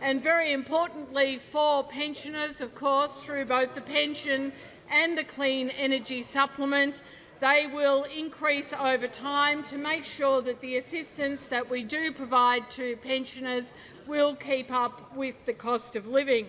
And very importantly for pensioners, of course, through both the pension and the Clean Energy Supplement, They will increase over time to make sure that the assistance that we do provide to pensioners will keep up with the cost of living.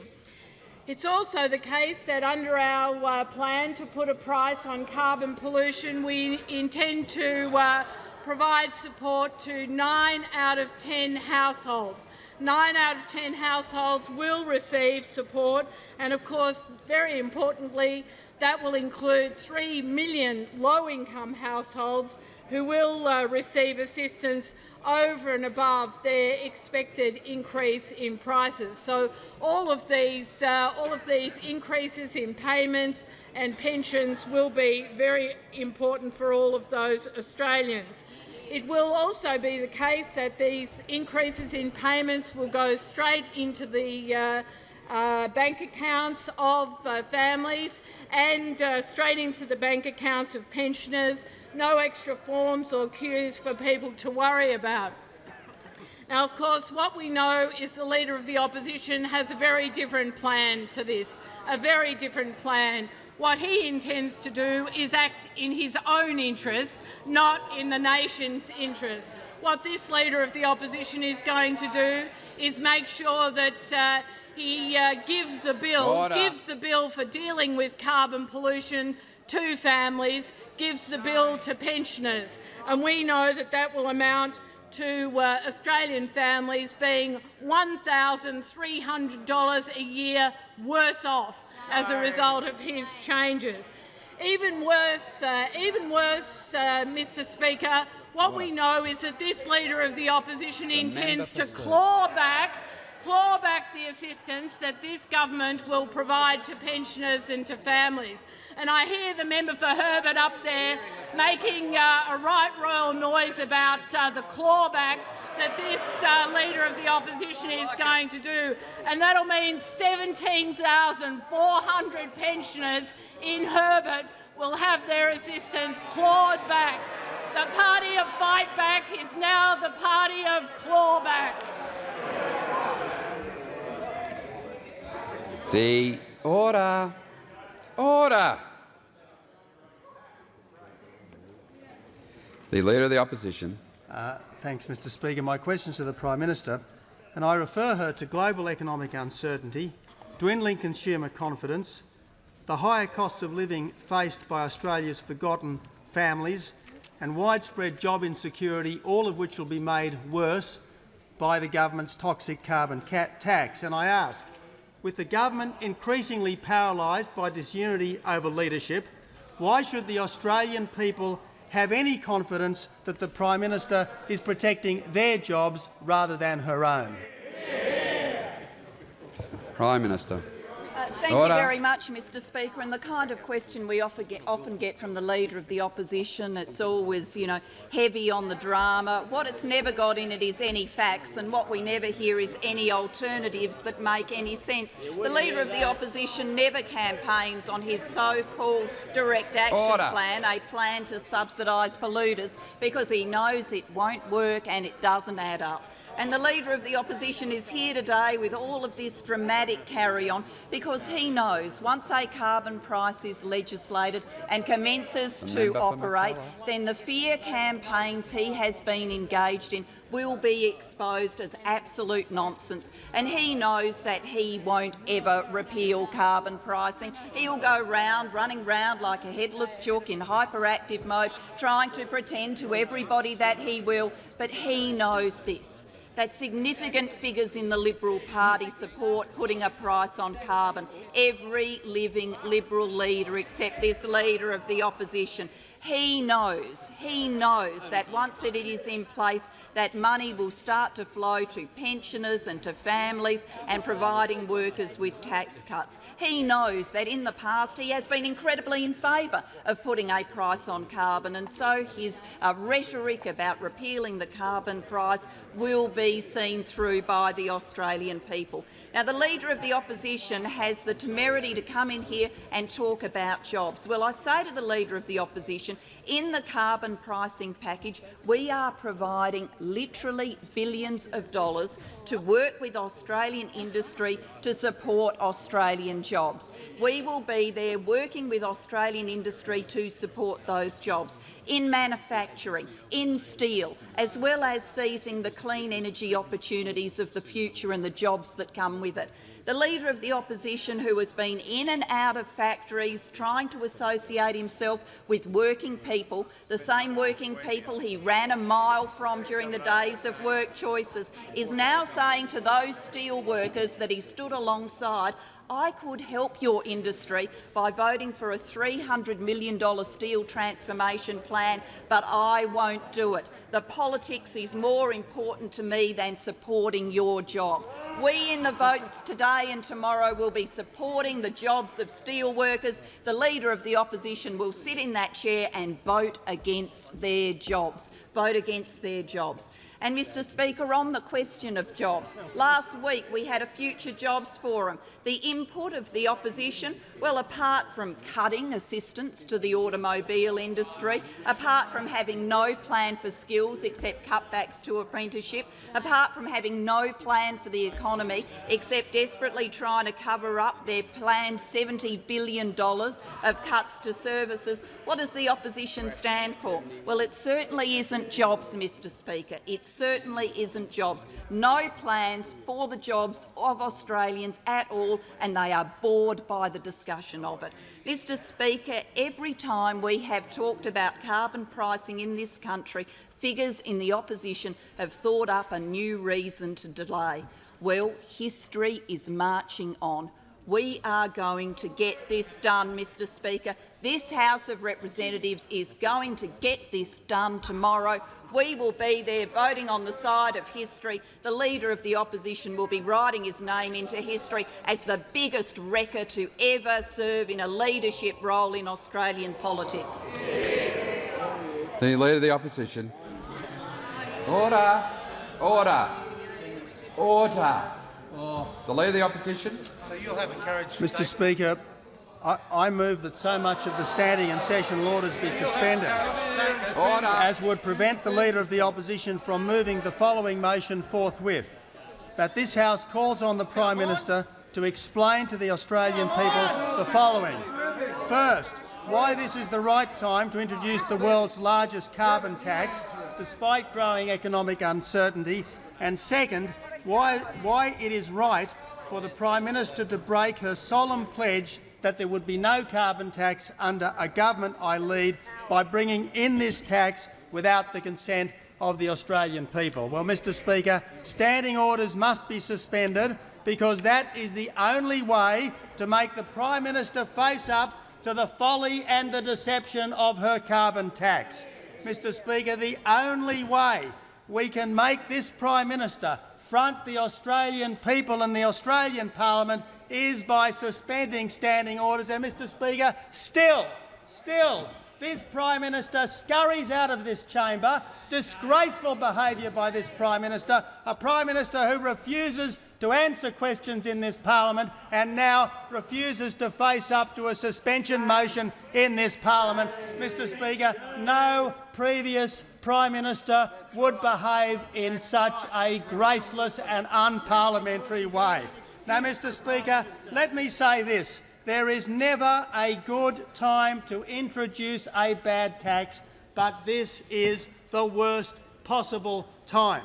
It's also the case that under our uh, plan to put a price on carbon pollution, we intend to uh, provide support to 9 out of 10 households. 9 out of 10 households will receive support and, of course, very importantly, that will include 3 million low-income households who will uh, receive assistance over and above their expected increase in prices. So all of these, uh, all of these increases in payments and pensions will be very important for all of those Australians. It will also be the case that these increases in payments will go straight into the uh, uh, bank accounts of uh, families and uh, straight into the bank accounts of pensioners. No extra forms or queues for people to worry about. Now, of course, what we know is the Leader of the Opposition has a very different plan to this, a very different plan. What he intends to do is act in his own interest, not in the nation's interest. What this Leader of the Opposition is going to do is make sure that uh, he uh, gives the bill,
Order.
gives the bill for dealing with carbon pollution to families, gives the bill to pensioners, and we know that that will amount to uh, Australian families being $1,300 a year worse off as a result of his changes. Even worse, uh, even worse, uh, Mr Speaker, what we know is that this Leader of the Opposition intends to claw back claw back the assistance that this government will provide to pensioners and to families. And I hear the member for Herbert up there making uh, a right royal noise about uh, the clawback that this uh, Leader of the Opposition is going to do. And that'll mean 17,400 pensioners in Herbert will have their assistance clawed back. The party of fight back is now the party of clawback.
The order. Order. The Leader of the Opposition.
Uh, thanks, Mr Speaker. My question is to the Prime Minister, and I refer her to global economic uncertainty, dwindling consumer confidence, the higher costs of living faced by Australia's forgotten families, and widespread job insecurity, all of which will be made worse by the government's toxic carbon tax. And I ask, with the government increasingly paralysed by disunity over leadership, why should the Australian people have any confidence that the Prime Minister is protecting their jobs rather than her own?
Prime Minister.
Uh, thank
Order.
you very much, Mr Speaker. And the kind of question we often get, often get from the Leader of the Opposition, it's always, you know, heavy on the drama. What it's never got in it is any facts, and what we never hear is any alternatives that make any sense. The Leader of the Opposition never campaigns on his so-called direct action
Order.
plan, a plan to subsidise polluters, because he knows it won't work and it doesn't add up. And the Leader of the Opposition is here today with all of this dramatic carry-on because he knows once a carbon price is legislated and commences to operate, then the fear campaigns he has been engaged in will be exposed as absolute nonsense. And he knows that he won't ever repeal carbon pricing. He'll go round, running round like a headless chook in hyperactive mode, trying to pretend to everybody that he will. But he knows this that significant figures in the Liberal Party support putting a price on carbon. Every living Liberal leader except this Leader of the Opposition. He knows, he knows that once it is in place, that money will start to flow to pensioners and to families and providing workers with tax cuts. He knows that in the past he has been incredibly in favour of putting a price on carbon, and so his uh, rhetoric about repealing the carbon price will be be seen through by the Australian people. Now, the Leader of the Opposition has the temerity to come in here and talk about jobs. Well, I say to the Leader of the Opposition, in the carbon pricing package, we are providing literally billions of dollars to work with Australian industry to support Australian jobs. We will be there working with Australian industry to support those jobs in manufacturing, in steel, as well as seizing the clean energy opportunities of the future and the jobs that come with it. The Leader of the Opposition, who has been in and out of factories trying to associate himself with working people, the same working people he ran a mile from during the days of work choices, is now saying to those steel workers that he stood alongside, I could help your industry by voting for a $300 million steel transformation plan, but I won't do it. The politics is more important to me than supporting your job. We in the votes today and tomorrow will be supporting the jobs of steel workers. The Leader of the Opposition will sit in that chair and vote against their jobs. Vote against their jobs. And, Mr Speaker, on the question of jobs, last week we had a Future Jobs Forum. The input of the opposition, well, apart from cutting assistance to the automobile industry, apart from having no plan for skills except cutbacks to apprenticeship, apart from having no plan for the economy except desperately trying to cover up their planned $70 billion of cuts to services, what does the opposition stand for? Well, it certainly isn't jobs, Mr Speaker. It certainly isn't jobs. No plans for the jobs of Australians at all, and they are bored by the discussion of it. Mr Speaker, every time we have talked about carbon pricing in this country, figures in the opposition have thought up a new reason to delay. Well, history is marching on. We are going to get this done, Mr Speaker. This House of Representatives is going to get this done tomorrow. We will be there voting on the side of history. The Leader of the Opposition will be writing his name into history as the biggest wrecker to ever serve in a leadership role in Australian politics.
The Leader of the Opposition. Order. Order. Order. The Leader of the Opposition.
So you'll have encouraged
Mr Speaker, I, I move that so much of the standing and sessional orders be suspended,
Order.
as would prevent the Leader of the Opposition from moving the following motion forthwith, that this House calls on the Prime Minister to explain to the Australian people the following. First, why this is the right time to introduce the world's largest carbon tax, despite growing economic uncertainty, and second, why, why it is right for the Prime Minister to break her solemn pledge that there would be no carbon tax under a government I lead by bringing in this tax without the consent of the Australian people. Well, Mr Speaker, standing orders must be suspended because that is the only way to make the Prime Minister face up to the folly and the deception of her carbon tax. Mr Speaker, the only way we can make this Prime Minister front the Australian people and the Australian parliament is by suspending standing orders. And, Mr Speaker, still, still, this Prime Minister scurries out of this chamber. Disgraceful behaviour by this Prime Minister, a Prime Minister who refuses to answer questions in this parliament and now refuses to face up to a suspension motion in this parliament. Mr Speaker, no previous Prime Minister would behave in such a graceless and unparliamentary way. Now, Mr Speaker, let me say this. There is never a good time to introduce a bad tax, but this is the worst possible time.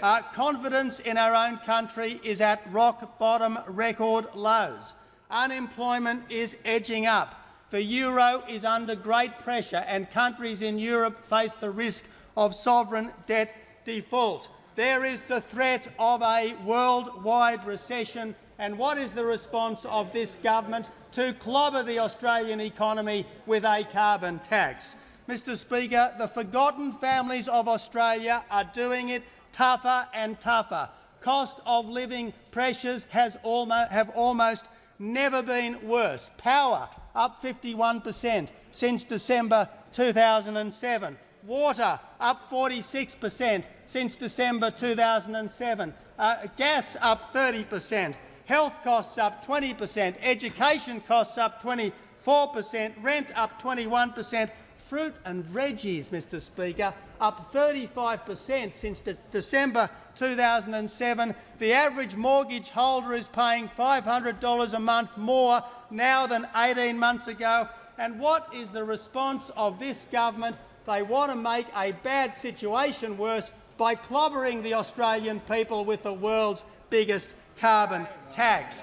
Uh, confidence in our own country is at rock-bottom record lows. Unemployment is edging up. The euro is under great pressure and countries in Europe face the risk of sovereign debt default. There is the threat of a worldwide recession and what is the response of this government? To clobber the Australian economy with a carbon tax. Mr Speaker, the forgotten families of Australia are doing it tougher and tougher. Cost of living pressures almost, have almost never been worse. Power up 51 per cent since December 2007. Water up 46 per cent since December 2007. Uh, gas up 30 per cent. Health costs up 20 per cent. Education costs up 24 per cent. Rent up 21 per cent. Fruit and veggies, Mr Speaker, up 35 per cent since de December 2007. The average mortgage holder is paying $500 a month more now than 18 months ago. And what is the response of this government? They want to make a bad situation worse by clobbering the Australian people with the world's biggest carbon tax.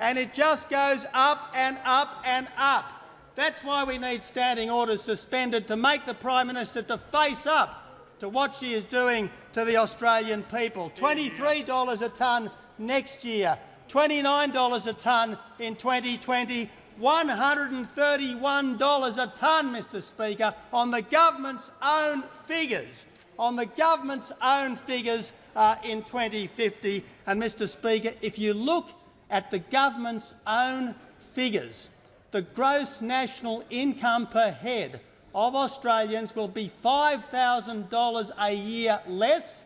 And it just goes up and up and up. That's why we need standing orders suspended to make the Prime Minister to face up to what she is doing to the Australian people. $23 a tonne next year, $29 a tonne in 2020, $131 a tonne, Mr Speaker, on the government's own figures, on the government's own figures uh, in 2050. And, Mr Speaker, if you look at the government's own figures, the gross national income per head of Australians will be $5,000 a year less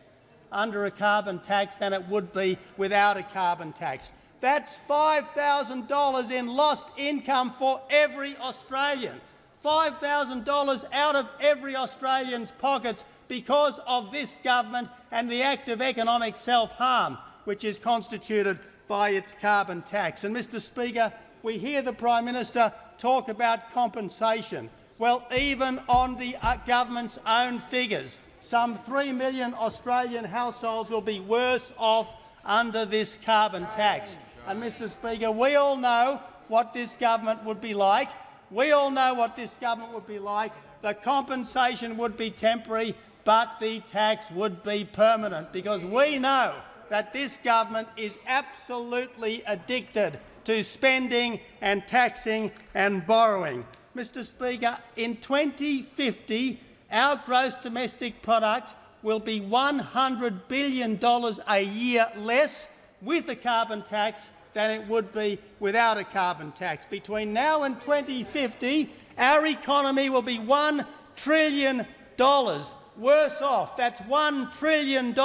under a carbon tax than it would be without a carbon tax. That's $5,000 in lost income for every Australian. $5,000 out of every Australian's pockets because of this government and the act of economic self-harm which is constituted by its carbon tax. And, Mr Speaker, we hear the Prime Minister talk about compensation. Well, even on the uh, government's own figures, some 3 million Australian households will be worse off under this carbon tax. And, Mr Speaker, we all know what this government would be like. We all know what this government would be like. The compensation would be temporary, but the tax would be permanent, because we know that this government is absolutely addicted to spending and taxing and borrowing. Mr Speaker, in 2050, our gross domestic product will be $100 billion a year less with a carbon tax than it would be without a carbon tax. Between now and 2050, our economy will be $1 trillion worse off. That's $1 trillion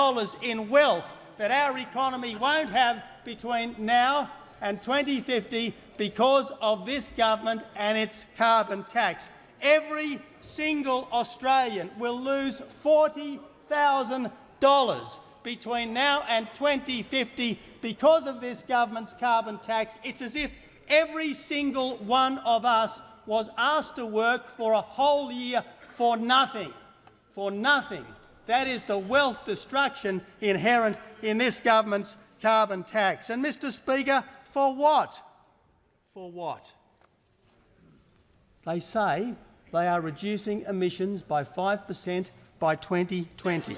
in wealth that our economy won't have between now and 2050 because of this government and its carbon tax. Every single Australian will lose $40,000 between now and 2050 because of this government's carbon tax. It's as if every single one of us was asked to work for a whole year for nothing. For nothing. That is the wealth destruction inherent in this government's carbon tax. And, Mr Speaker, for what? For what? They say they are reducing emissions by 5 per cent by 2020.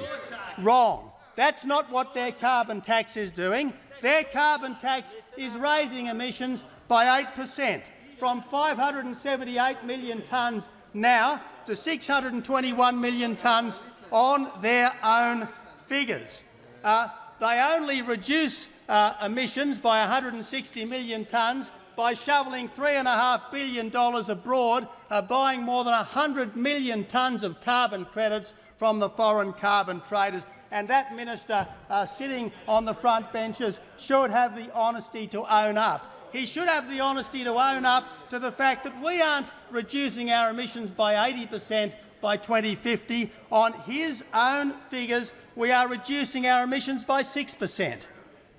Wrong. That's not what their carbon tax is doing. Their carbon tax is raising emissions by 8 per cent, from 578 million tonnes now to 621 million tonnes on their own figures. Uh, they only reduce uh, emissions by 160 million tonnes by shoveling $3.5 billion abroad, uh, buying more than 100 million tonnes of carbon credits from the foreign carbon traders and that minister uh, sitting on the front benches should have the honesty to own up. He should have the honesty to own up to the fact that we aren't reducing our emissions by 80 per cent by 2050. On his own figures, we are reducing our emissions by 6 per cent.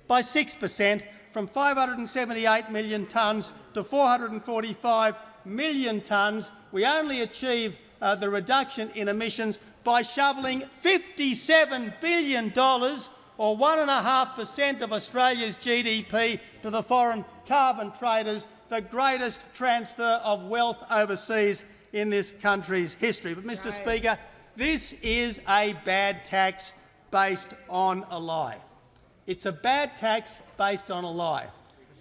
By 6 per cent, from 578 million tonnes to 445 million tonnes. We only achieve uh, the reduction in emissions by shoveling $57 billion or 1.5 per cent of Australia's GDP to the foreign carbon traders, the greatest transfer of wealth overseas in this country's history. But, Mr Speaker, this is a bad tax based on a lie. It's a bad tax based on a lie.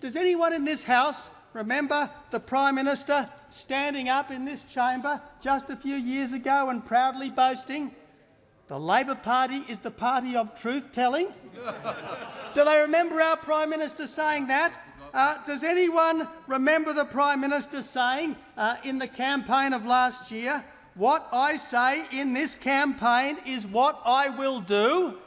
Does anyone in this House Remember the Prime Minister standing up in this chamber just a few years ago and proudly boasting, the Labor Party is the party of truth-telling? [LAUGHS] Do they remember our Prime Minister saying that? Uh, does anyone remember the Prime Minister saying uh, in the campaign of last year, what I say in this campaign is what I will do.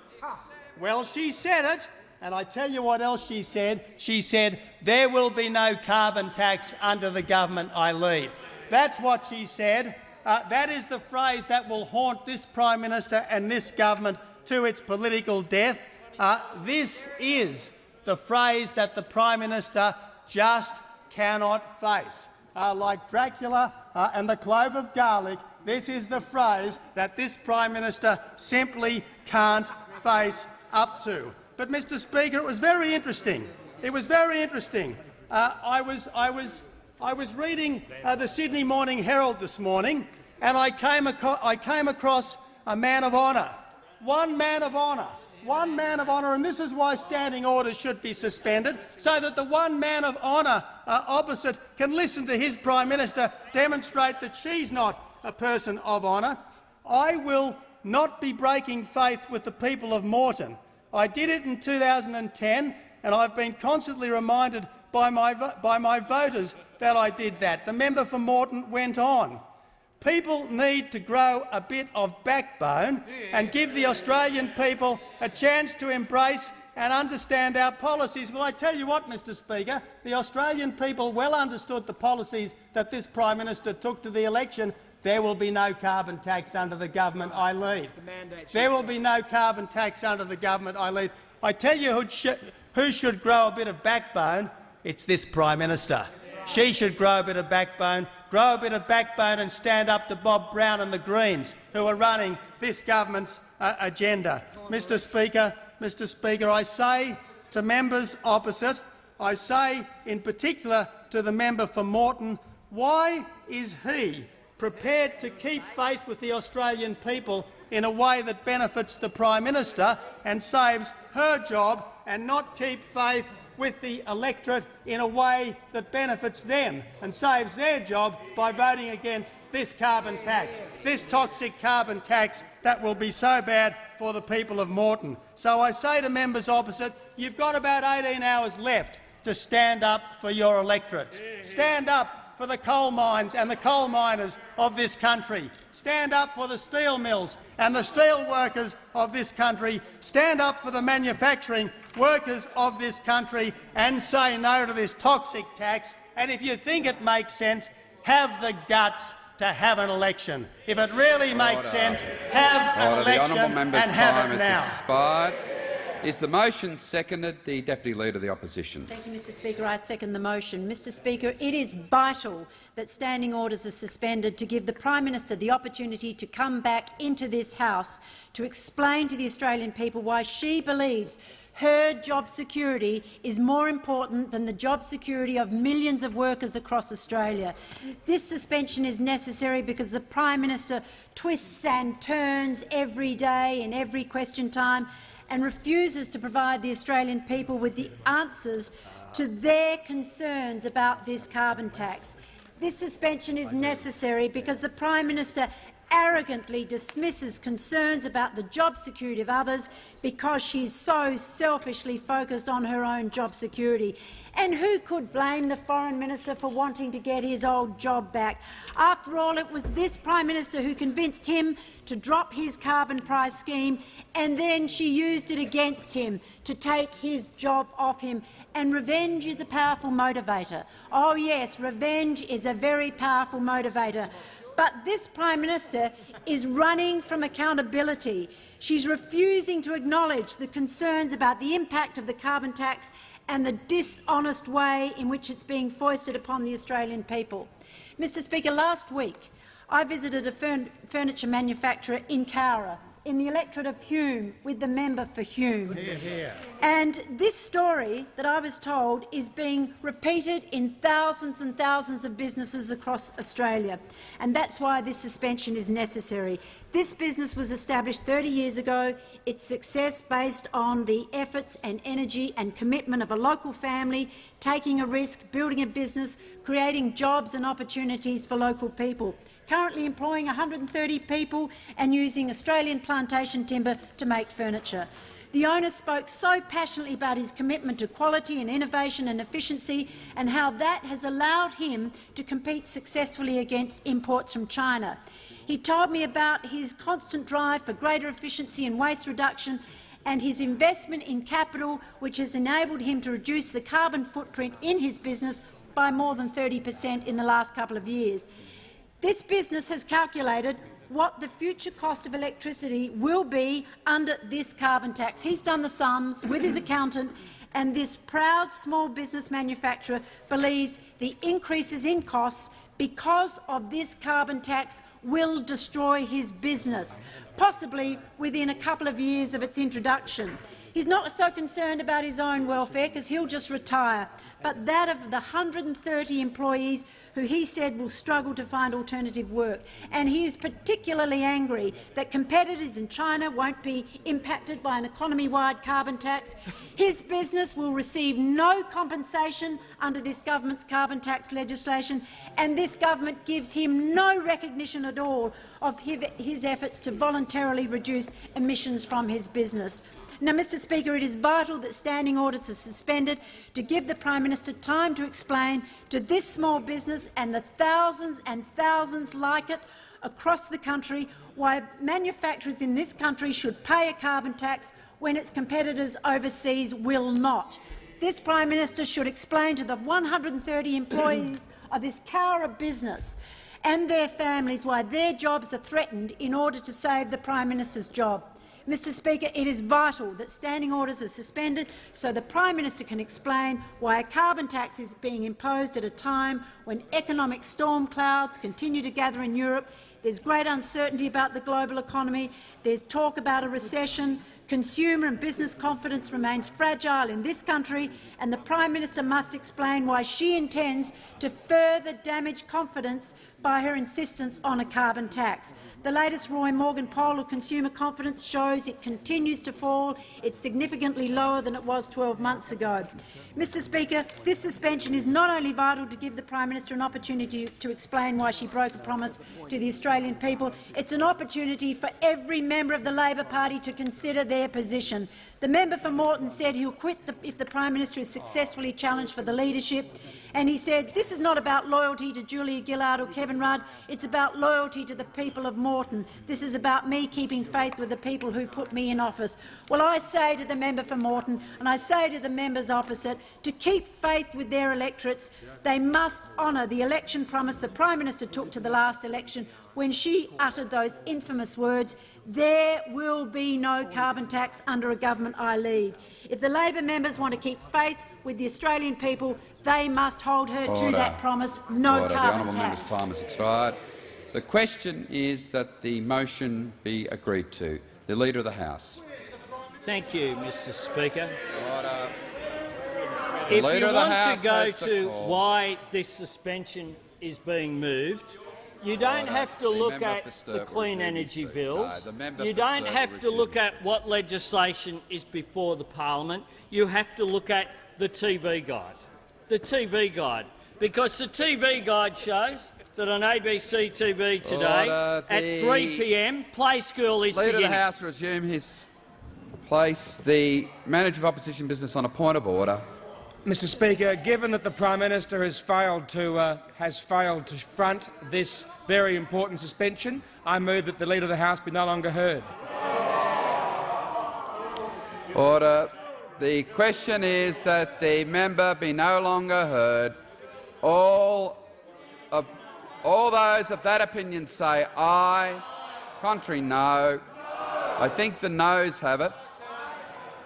Well, she said it, and I tell you what else she said. She said, there will be no carbon tax under the government I lead. That's what she said. Uh, that is the phrase that will haunt this Prime Minister and this government to its political death. Uh, this is the phrase that the Prime Minister just cannot face. Uh, like Dracula uh, and the clove of garlic, this is the phrase that this Prime Minister simply can't face up to. But, Mr Speaker, it was very interesting. It was very interesting. Uh, I, was, I, was, I was reading uh, the Sydney Morning Herald this morning, and I came, I came across a man of honour. One man of honour one man of honour, and this is why standing orders should be suspended, so that the one man of honour uh, opposite can listen to his Prime Minister demonstrate that she's not a person of honour. I will not be breaking faith with the people of Moreton. I did it in 2010, and I've been constantly reminded by my, by my voters that I did that. The member for Moreton went on. People need to grow a bit of backbone and give the Australian people a chance to embrace and understand our policies. Well, I tell you what, Mr Speaker, the Australian people well understood the policies that this Prime Minister took to the election. There will be no carbon tax under the government I lead. There will be no carbon tax under the government I lead. I tell you who, sh who should grow a bit of backbone. It's this Prime Minister. She should grow a bit of backbone grow a bit of backbone and stand up to Bob Brown and the Greens, who are running this government's uh, agenda. Mr Speaker, Mr Speaker, I say to members opposite, I say in particular to the member for Moreton, why is he prepared to keep faith with the Australian people in a way that benefits the Prime Minister and saves her job and not keep faith with the electorate in a way that benefits them and saves their job by voting against this carbon tax, this toxic carbon tax that will be so bad for the people of Moreton. So I say to members opposite, you've got about 18 hours left to stand up for your electorate. Stand up for the coal mines and the coal miners of this country. Stand up for the steel mills and the steel workers of this country. Stand up for the manufacturing workers of this country and say no to this toxic tax. And if you think it makes sense, have the guts to have an election. If it really makes Order. sense, have Order. an election
the and
have it now.
Expired. Is the motion seconded? The Deputy Leader of the Opposition.
Thank you, Mr Speaker. I second the motion. Mr Speaker, it is vital that standing orders are suspended to give the Prime Minister the opportunity to come back into this House to explain to the Australian people why she believes her job security is more important than the job security of millions of workers across Australia. This suspension is necessary because the Prime Minister twists and turns every day in every question time and refuses to provide the Australian people with the answers to their concerns about this carbon tax. This suspension is necessary because the Prime Minister arrogantly dismisses concerns about the job security of others because she's so selfishly focused on her own job security. And who could blame the Foreign Minister for wanting to get his old job back? After all, it was this Prime Minister who convinced him to drop his carbon price scheme, and then she used it against him to take his job off him. And revenge is a powerful motivator. Oh yes, revenge is a very powerful motivator. But this Prime Minister is running from accountability. She's refusing to acknowledge the concerns about the impact of the carbon tax and the dishonest way in which it's being foisted upon the Australian people. Mr Speaker, last week I visited a furniture manufacturer in Cowra in the electorate of Hume with the member for Hume. And this story that I was told is being repeated in thousands and thousands of businesses across Australia, and that's why this suspension is necessary. This business was established 30 years ago, its success based on the efforts and energy and commitment of a local family, taking a risk, building a business, creating jobs and opportunities for local people currently employing 130 people and using Australian plantation timber to make furniture. The owner spoke so passionately about his commitment to quality and innovation and efficiency and how that has allowed him to compete successfully against imports from China. He told me about his constant drive for greater efficiency and waste reduction and his investment in capital, which has enabled him to reduce the carbon footprint in his business by more than 30 per cent in the last couple of years. This business has calculated what the future cost of electricity will be under this carbon tax. He's done the sums with his accountant and this proud small business manufacturer believes the increases in costs because of this carbon tax will destroy his business, possibly within a couple of years of its introduction. He's not so concerned about his own welfare because he'll just retire, but that of the 130 employees who he said will struggle to find alternative work. And he is particularly angry that competitors in China won't be impacted by an economy-wide carbon tax. His business will receive no compensation under this government's carbon tax legislation, and this government gives him no recognition at all of his efforts to voluntarily reduce emissions from his business. Now, Mr Speaker, it is vital that standing orders are suspended to give the Prime Minister time to explain to this small business and the thousands and thousands like it across the country why manufacturers in this country should pay a carbon tax when its competitors overseas will not. This Prime Minister should explain to the 130 employees [COUGHS] of this Cowra business and their families why their jobs are threatened in order to save the Prime Minister's job. Mr Speaker, it is vital that standing orders are suspended so the Prime Minister can explain why a carbon tax is being imposed at a time when economic storm clouds continue to gather in Europe. There's great uncertainty about the global economy. There's talk about a recession. Consumer and business confidence remains fragile in this country, and the Prime Minister must explain why she intends to further damage confidence by her insistence on a carbon tax. The latest Roy Morgan poll of consumer confidence shows it continues to fall. It's significantly lower than it was 12 months ago. Mr Speaker, this suspension is not only vital to give the Prime Minister an opportunity to explain why she broke a promise to the Australian people, it's an opportunity for every member of the Labor Party to consider their position. The member for Moreton said he'll quit the, if the Prime Minister is successfully challenged for the leadership. And he said, this is not about loyalty to Julia Gillard or Kevin Rudd, it's about loyalty to the people of Moreton. This is about me keeping faith with the people who put me in office. Well, I say to the member for Moreton and I say to the members opposite, to keep faith with their electorates, they must honour the election promise the Prime Minister took to the last election when she uttered those infamous words, there will be no carbon tax under a government I lead. If the Labor members want to keep faith with the Australian people, they must hold her
Order.
to that promise, no
Order.
carbon
the
tax.
member's time has expired. The question is that the motion be agreed to. The Leader of the House.
Thank you, Mr Speaker.
Order. The
If
Leader
you
of the
want
House
to go to why this suspension is being moved, you don't
Order.
have to
The
look at the clean energy bills.
No,
you don't have to look at what legislation is before the parliament. You have to look at the TV guide. The TV guide. Because the TV guide shows that on ABC TV today
Order.
at 3 p.m. Play School is
Leader of the. House resume his place. The Manager of Opposition Business on a point of order.
Mr Speaker, given that the Prime Minister has failed to, uh, has failed to front this very important suspension, I move that the Leader of the House be no longer heard.
Order. The question is that the member be no longer heard. All of all those of that opinion say aye. Contrary, no. I think the noes have it.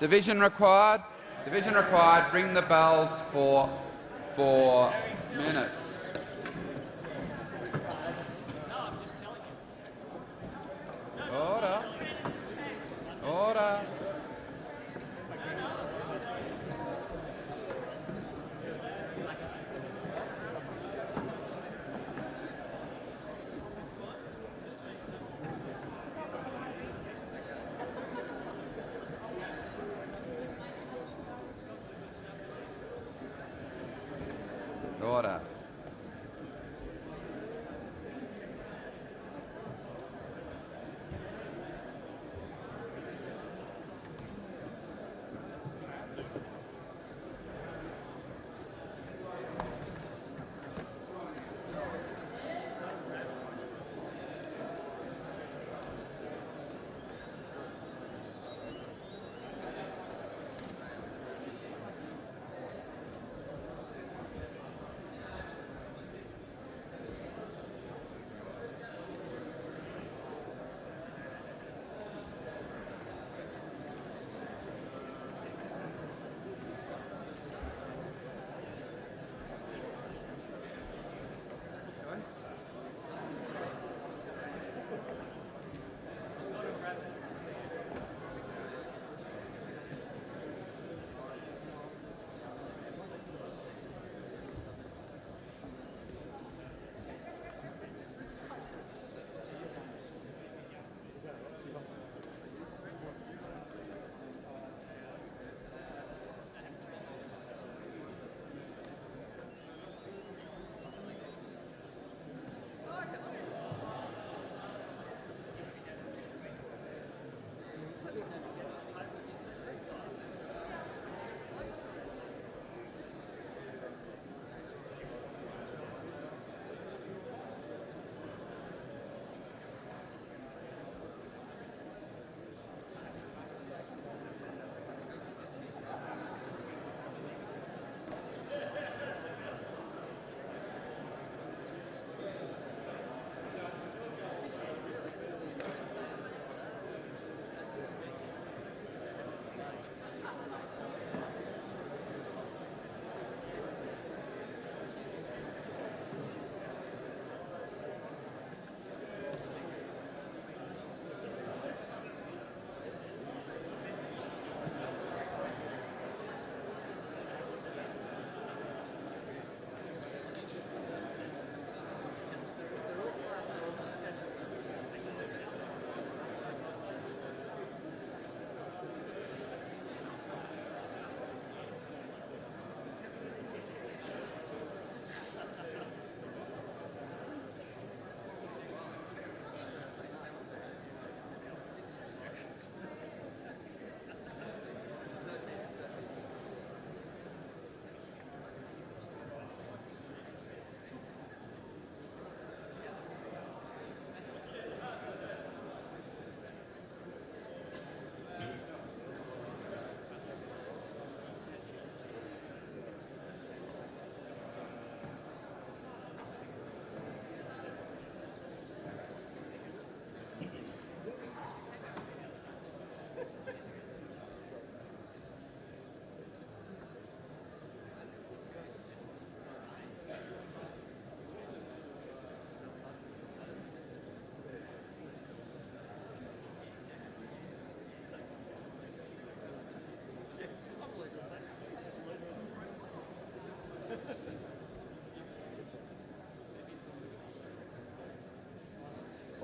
Division required. Division required. Ring the bells for four minutes.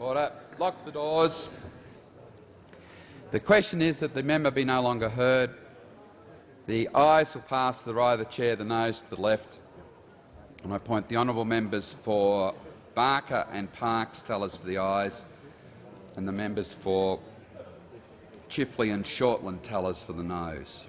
Order. Lock the doors. The question is that the member be no longer heard. The ayes will pass to the right of the chair, the noes to the left. And I point the honourable members for Barker and Parkes tellers for the ayes, and the members for Chifley and Shortland tellers for the noes.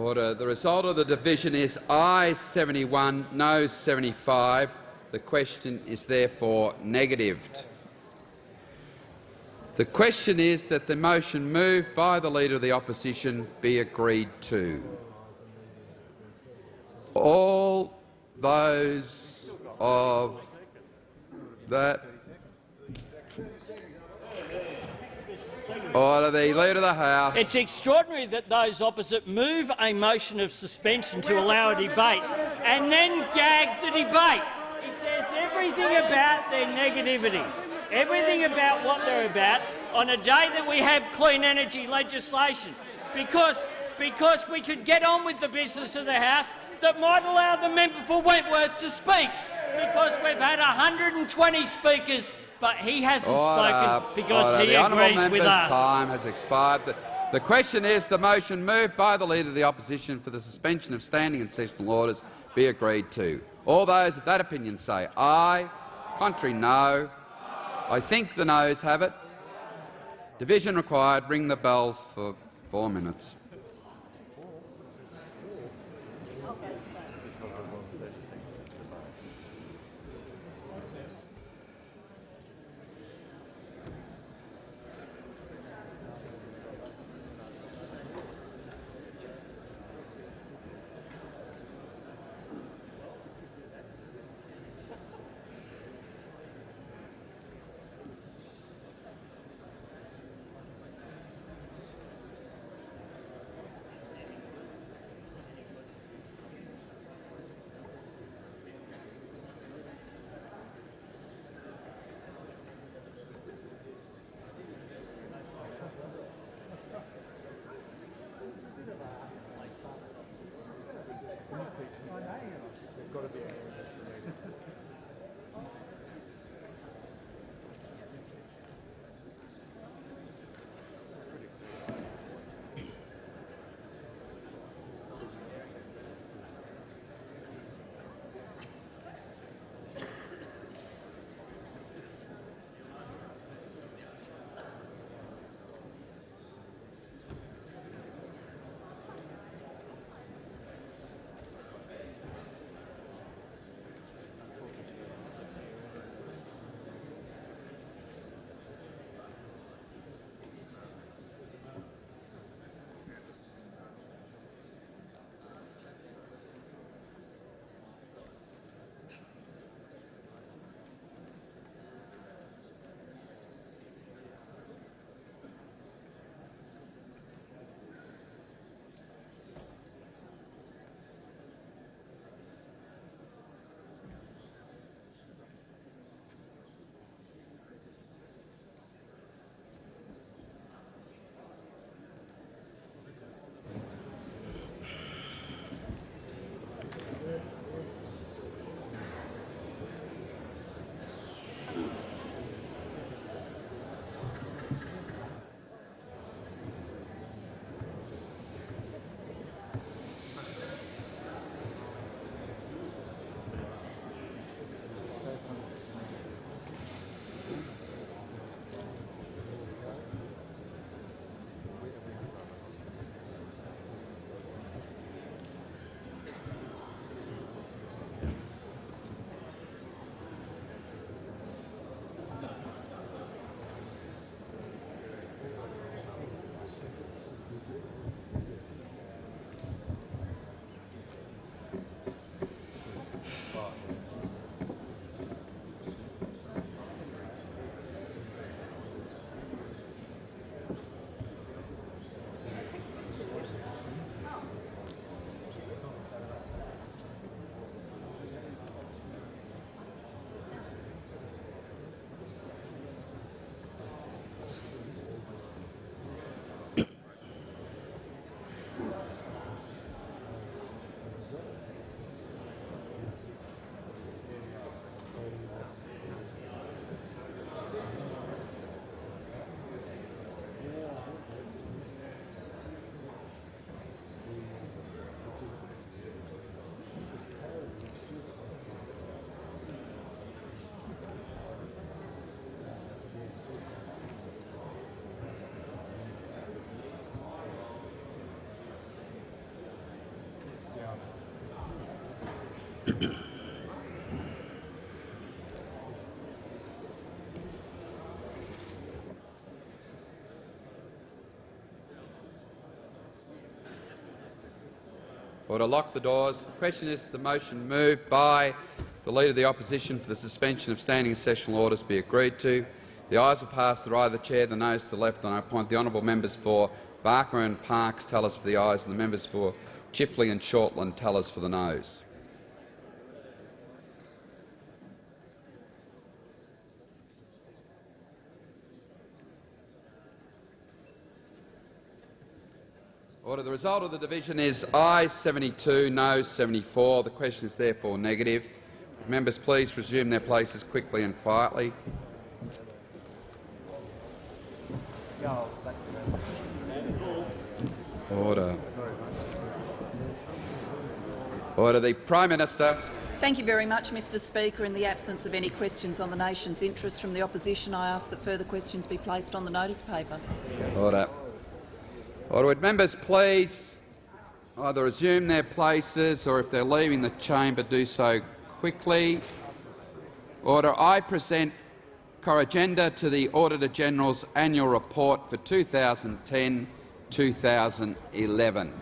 Order. The result of the division is ayes 71, no 75. The question is therefore negatived. The question is that the motion moved by the Leader of the Opposition be agreed to. All those of that Order. The Leader of the House.
It's extraordinary that those opposite move a motion of suspension to allow a debate and then gag the debate. It says everything about their negativity, everything about what they're about on a day that we have clean energy legislation, because, because we could get on with the business of the House that might allow the member for Wentworth to speak, because we've had 120 speakers but he hasn't
Order,
spoken because
order.
he
the
agrees
honourable
with us.
time has expired. The, the question is the motion moved by the Leader of the Opposition for the suspension of standing and sessional orders be agreed to. All those of that opinion say aye. Contrary, no. I think the noes have it. Division required. Ring the bells for four minutes. Order. Lock the doors. The question is the motion moved by the Leader of the Opposition for the suspension of standing sessional orders be agreed to. The ayes will pass to the right of the chair, the noes to the left, and I appoint the honourable members for Barker and Parkes tell us for the ayes and the members for Chifley and Shortland tell us for the noes. Result of the division is I 72, no 74. The question is therefore negative. Members please resume their places quickly and quietly. Order. Order. The Prime Minister.
Thank you very much, Mr Speaker. In the absence of any questions on the nation's interest from the opposition, I ask that further questions be placed on the notice paper.
Order. Order. Would members please either resume their places or if they're leaving the chamber do so quickly. Order. I present Corrigenda to the Auditor-General's annual report for 2010-2011.